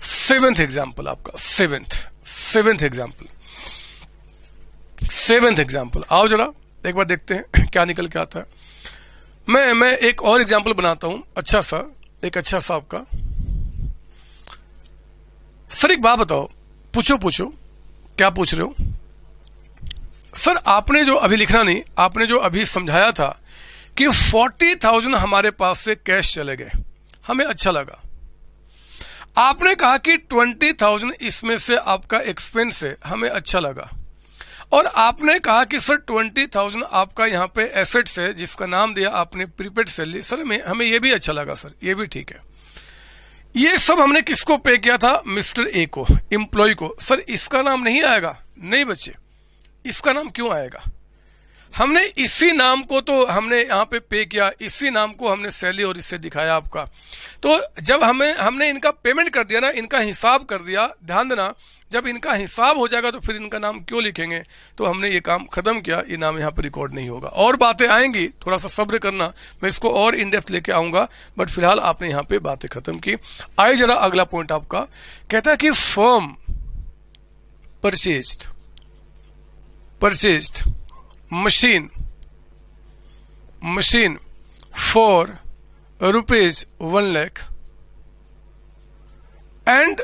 सेवेंथ एग्ज़ाम्पल आपका। Seventh seventh example seventh example आओ जरा, एक बार देखते हैं क्या निकल के आता है। मैं मैं एक और एग्ज़ाम्पल बनाता हूँ। अच्छा सा, एक अच्छा सा आपका। सर, एक बात बताओ। पूछो पूछो। क्या पूछ रहे हो? सर, आपने जो अभी लिखना नहीं, आपने जो अभी समझाया था कि फोर्टी थाउज़ेंड हमारे पास से कैश चले गए। हमें अच्छा लगा। आपने कहा कि ट्वेंटी थाउज़ेंड इसमें से आपका एक्सपेंस है, हमें अच्छा लगा। और आपने कहा कि सर ट्वेंटी थाउज़ेंड आपका यहाँ पे एसेट्स है, जिसका नाम दिया आपने प्रीपेड सैलरी। सर में हमें ये भी अच्छा लगा, सर। ये भी ठीक है। ये सब हमने किसको पे किया था? मिस्टर ए को एम्प्लॉय को। सर, इसका नाम नहीं आएगा? नहीं बच्चे, इसका नाम क्यों आएगा? हमने इसी नाम को तो हमने यहाँ पे पे किया, इसी नाम को हमने सैली और इससे दिखाया आपका। तो जब हमें, हमने इनका पेमेंट कर दिया ना, इनका हिसाब कर दिया, ध्यान देना जब इनका हिसाब हो जाएगा तो फिर इनका नाम क्यों लिखेंगे? तो हमने ये काम खत्म किया, ये नाम यहाँ पर रिकॉर्ड नहीं होगा। और बातें आएँगी, थोड़ा सा सब्र करना, मैं इसको और इन डेप्थ लेके आऊँगा बट फ़िलहाल आपने यहाँ पे बातें खत्म की। आए जरा अगला पॉइंट आपका। कहता है कि firm purchased purchased machine machine for rupees one lakh and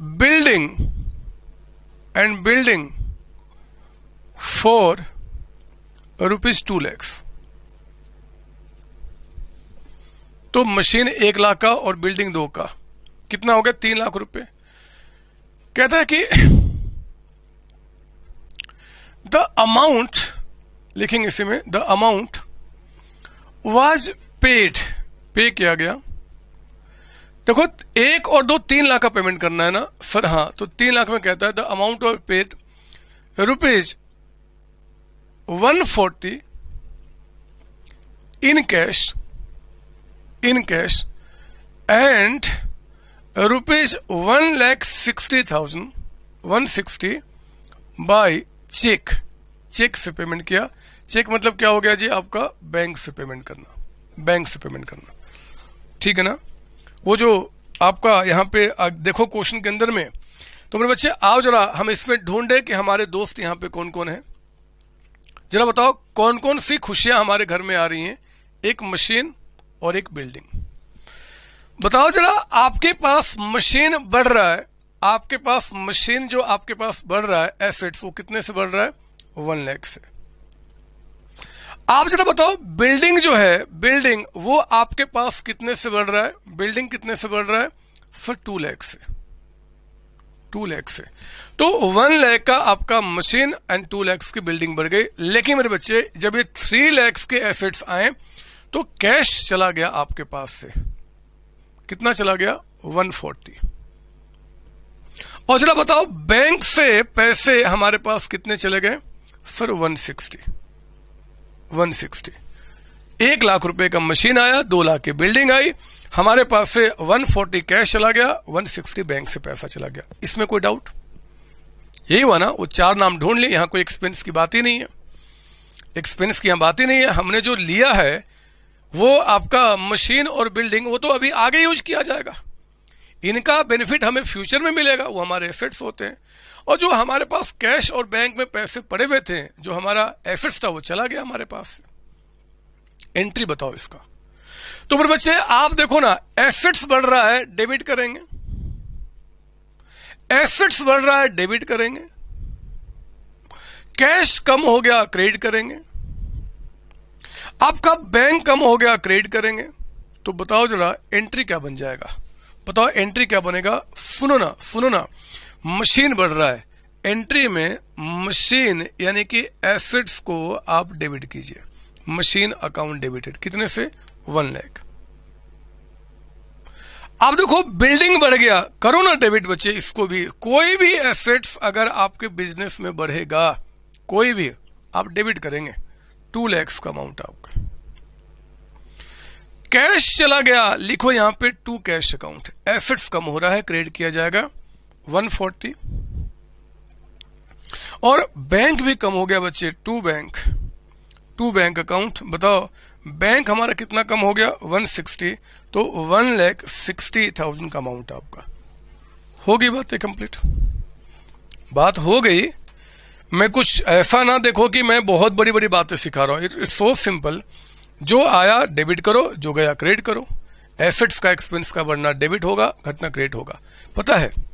building and building for rupees two lakhs तो मशीन एक लाख का और बिल्डिंग दो का। कितना हो गया? तीन लाख रुपए। कहता है कि द अमाउंट लिखेंगे इसी में द अमाउंट वाज पेड पे किया गया। देखो, एक और दो तीन लाख का पेमेंट करना है ना? सर हाँ तो तीन लाख में कहता है the amount of paid rupees one forty in cash in cash and rupees one lakh sixty thousand one sixty by cheque cheque से पेमेंट किया। चेक मतलब क्या हो गया जी? आपका बैंक से पेमेंट करना। बैंक से पेमेंट करना। ठीक है ना? वो जो आपका यहाँ पे देखो क्वेश्चन के अंदर में तो मेरे बच्चे, आओ जरा, हम इसमें ढूंढे कि हमारे दोस्त यहाँ पे कौन कौन है। जरा बताओ कौन कौन सी खुशियाँ हमारे घर में आ रही हैं? एक मशीन और एक बिल्डिंग। बताओ जरा, आपके पास मशीन बढ़ रहा है, आपके पास मशीन जो आपके पास बढ़ रहा है, एसेट्स, वो कितने से बढ़ रहा है? वन लैख से। आप जरा बताओ, बिल्डिंग जो है, बिल्डिंग, वो आपके पास कितने से बढ़ रहा है? बिल्डिंग कितने से बढ़ रहा है? सर टू लैख से। टू लैख से। तो वन लैख का आपका मशीन एंड टू लैक्स की बिल्डिंग बढ़ गई। लेकिन मेरे बच्चे, जब ये थ्री लैक्स के एसेट्स आए तो कैश चला गया आपके पास से। कितना चला गया? वन फोर्टी और जरा बताओ बैंक से पैसे हमारे पास कितने चले गए? सर वन सिक्सटी 160 एक लाख रुपए का मशीन आया, दो लाख की बिल्डिंग आई। हमारे पास से 140 कैश चला गया 160 बैंक से पैसा चला गया। इसमें कोई डाउट यही हुआ ना, वो चार नाम ढूंढ लिए, यहाँ कोई एक्सपेंस की बात ही नहीं है। एक्सपेंस की यहाँ बात ही नहीं है। हमने जो लिया है, वो आपका मशीन और बिल्डिंग, वो तो अभी आगे यूज़ किया जाएगा। इनका बेनिफिट हमें फ्यूचर में मिलेगा, वो हमारे एसेट्स होते हैं। और जो हमारे पास कैश और बैंक में पैसे पड़े हुए थे, जो हमारा एसेट्स था, वो चला गया हमारे पास। एंट्री बताओ इसका। तो मेरे बच्चे, आप देखो ना एसेट्स बढ़ रहा है डेबिट करेंगे। एसेट्स बढ़ रहा है डेबिट करेंगे। कैश कम हो गया क्रेडिट करेंगे। आपका बैंक कम हो गया क्रेडिट करेंगे। तो बताओ जरा एंट्री क्या बन जाएगा? बताओ एंट्री क्या बनेगा? सुनो ना सुनो ना। मशीन बढ़ रहा है। एंट्री में मशीन, यानी कि एसेट्स को आप डेबिट कीजिए। मशीन अकाउंट डेबिटेड कितने से? वन लैख आप देखो बिल्डिंग बढ़ गया। करो ना डेबिट बच्चे इसको भी। कोई भी एसेट्स अगर आपके बिज़नेस में बढ़ेगा, कोई भी, आप डेबिट करेंगे। टू लैक्स का अमाउंट आपका। कैश चला गया। लिखो यहाँ पे टू कैश अकाउंट एसेट्स कम हो रहा है क्रेडिट किया जाएगा। 140 और बैंक भी कम हो गया बच्चे, to bank. To bank account, बताओ, बैंक हमारा कितना कम हो गया? 160 तो वन लैख सिक्सटी थाउज़ेंड का अमाउंट आपका। होगी बात कंप्लीट? बात हो गई। मैं कुछ ऐसा ना देखो कि मैं बहुत बड़ी बड़ी बातें सिखा रहा हूँ। इट्स सो सिंपल जो आया डेबिट करो, जो गया क्रेडिट करो। एसेट्स का एक्सपेंस का बढ़ना डेबिट होगा, घटना क्रेडिट होगा। पता है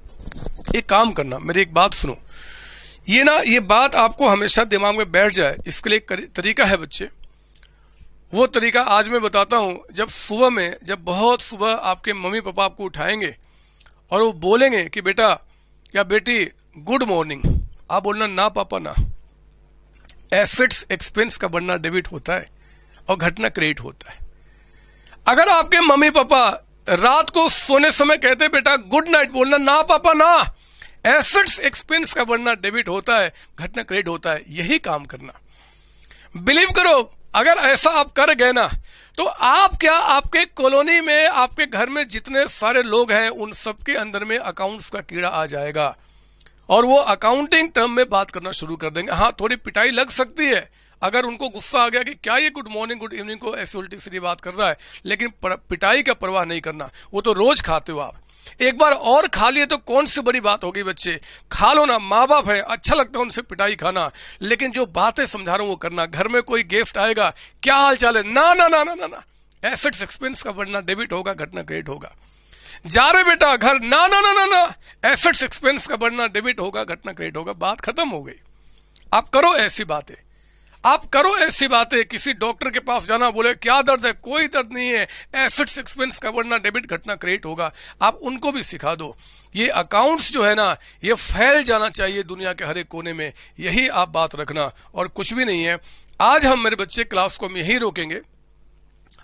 एक काम करना, मेरी एक बात सुनो। ये ना, ये बात आपको हमेशा दिमाग में बैठ जाए, इसके लिए तरीका है बच्चे। वो तरीका आज मैं बताता हूँ, जब सुबह में, जब बहुत सुबह आपके मम्मी पापा आपको उठाएँगे और वो बोलेंगे कि, बेटा, या बेटी गुड मॉर्निंग आप बोलना, ना पापा, ना। एसेट्स एक्सपेंस का बनना डेबिट होता है और घटना क्रेडिट होता है। अगर आपके मम्मी पापा रात को सोने समय कहते, बेटा गुड नाइट बोलना, ना पापा, ना। एसेट्स एक्सपेंस का बढ़ना डेबिट होता है, घटना क्रेडिट होता है, यही काम करना। बिलीव करो, अगर ऐसा आप कर गए ना तो आप क्या आपके कॉलोनी में, आपके घर में जितने सारे लोग हैं, उन सबके अंदर में अकाउंट्स का कीड़ा आ जाएगा। और वो अकाउंटिंग टर्म में बात करना शुरू कर देंगे। हाँ थोड़ी पिटाई लग सकती है अगर उनको गुस्सा आ गया कि क्या ये गुड मॉर्निंग गुड इवनिंग को ऐसी उल्टी सीधी बात कर रहा है, लेकिन पिटाई का परवाह नहीं करना, वो तो रोज खाते हो आप। एक बार और खा लिए तो कौन सी बड़ी बात होगी बच्चे? खा लो ना माँ बाप है अच्छा लगता है उनसे पिटाई खाना, लेकिन जो बातें समझा रहा हूँ वो करना, घर में कोई गेस्ट आएगा, क्या हाल चाल है? ना ना ना ना ना ना। एसेट्स एक्सपेंस का बढ़ना डेबिट होगा, घटना क्रेडिट होगा। जा रहे बेटा, घर, ना ना ना ना ना। एसेट्स एक्सपेंस का बढ़ना डेबिट होगा, घटना क्रेडिट होगा, बात खत्म हो गई। आप करो ऐसी बातें। आप करो ऐसी बातें, किसी डॉक्टर के पास जाना, बोले, क्या दर्द है? कोई दर्द नहीं है। एसिड्स एक्सपेंस का वरना डेबिट घटना क्रेडिट होगा। आप उनको भी सिखा दो। ये अकाउंट्स जो है ना, ये फैल जाना चाहिए दुनिया के हर एक कोने में। यही आप बात रखना। और कुछ भी नहीं है। आज हम मेरे बच्चे क्लास को हम यही रोकेंगे।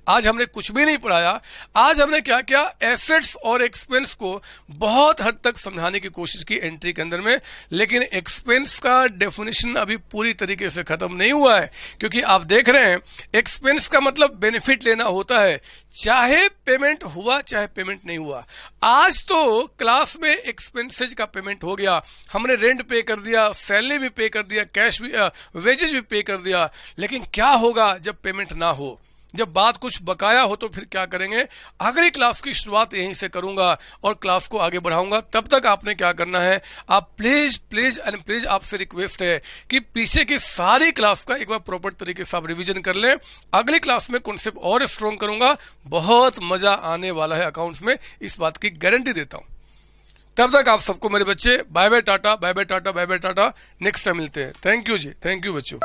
आज हमने कुछ भी नहीं पढ़ाया। आज हमने क्या क्या? एसेट्स और एक्सपेंस को बहुत हद तक समझाने की कोशिश की एंट्री के अंदर में। लेकिन एक्सपेंस का डेफिनेशन अभी पूरी तरीके से खत्म नहीं हुआ है। क्योंकि आप देख रहे हैं एक्सपेंस का मतलब बेनिफिट लेना होता है। चाहे पेमेंट हुआ, चाहे पेमेंट नहीं हुआ। आज तो क्लास में एक्सपेंसेज का पेमेंट हो गया। हमने रेंट पे कर दिया सैलरी भी पे कर दिया कैश भी वेजेज भी पे कर दिया। लेकिन क्या होगा जब पेमेंट ना हो? जब बात कुछ बकाया हो तो फिर क्या करेंगे? अगली क्लास की शुरुआत यहीं से करूँगा और क्लास को आगे बढ़ाऊँगा। तब तक आपने क्या करना है? आप प्लीज़ प्लीज़ एंड प्लीज़ आपसे रिक्वेस्ट है कि पीछे की सारी क्लास का एक बार प्रॉपर तरीके से आप रिविजन कर लें। अगली क्लास में कॉन्सेप्ट और स्ट्रॉन्ग करूँगा। बहुत मज़ा आने वाला है अकाउंट्स में। इस बात की गारंटी देता हूँ। तब तक आप सबको मेरे बच्चे bye bye tata bye bye tata bye bye tata. Next time मिलते हैं। थैंक यू जी। थैंक यू बच्चों।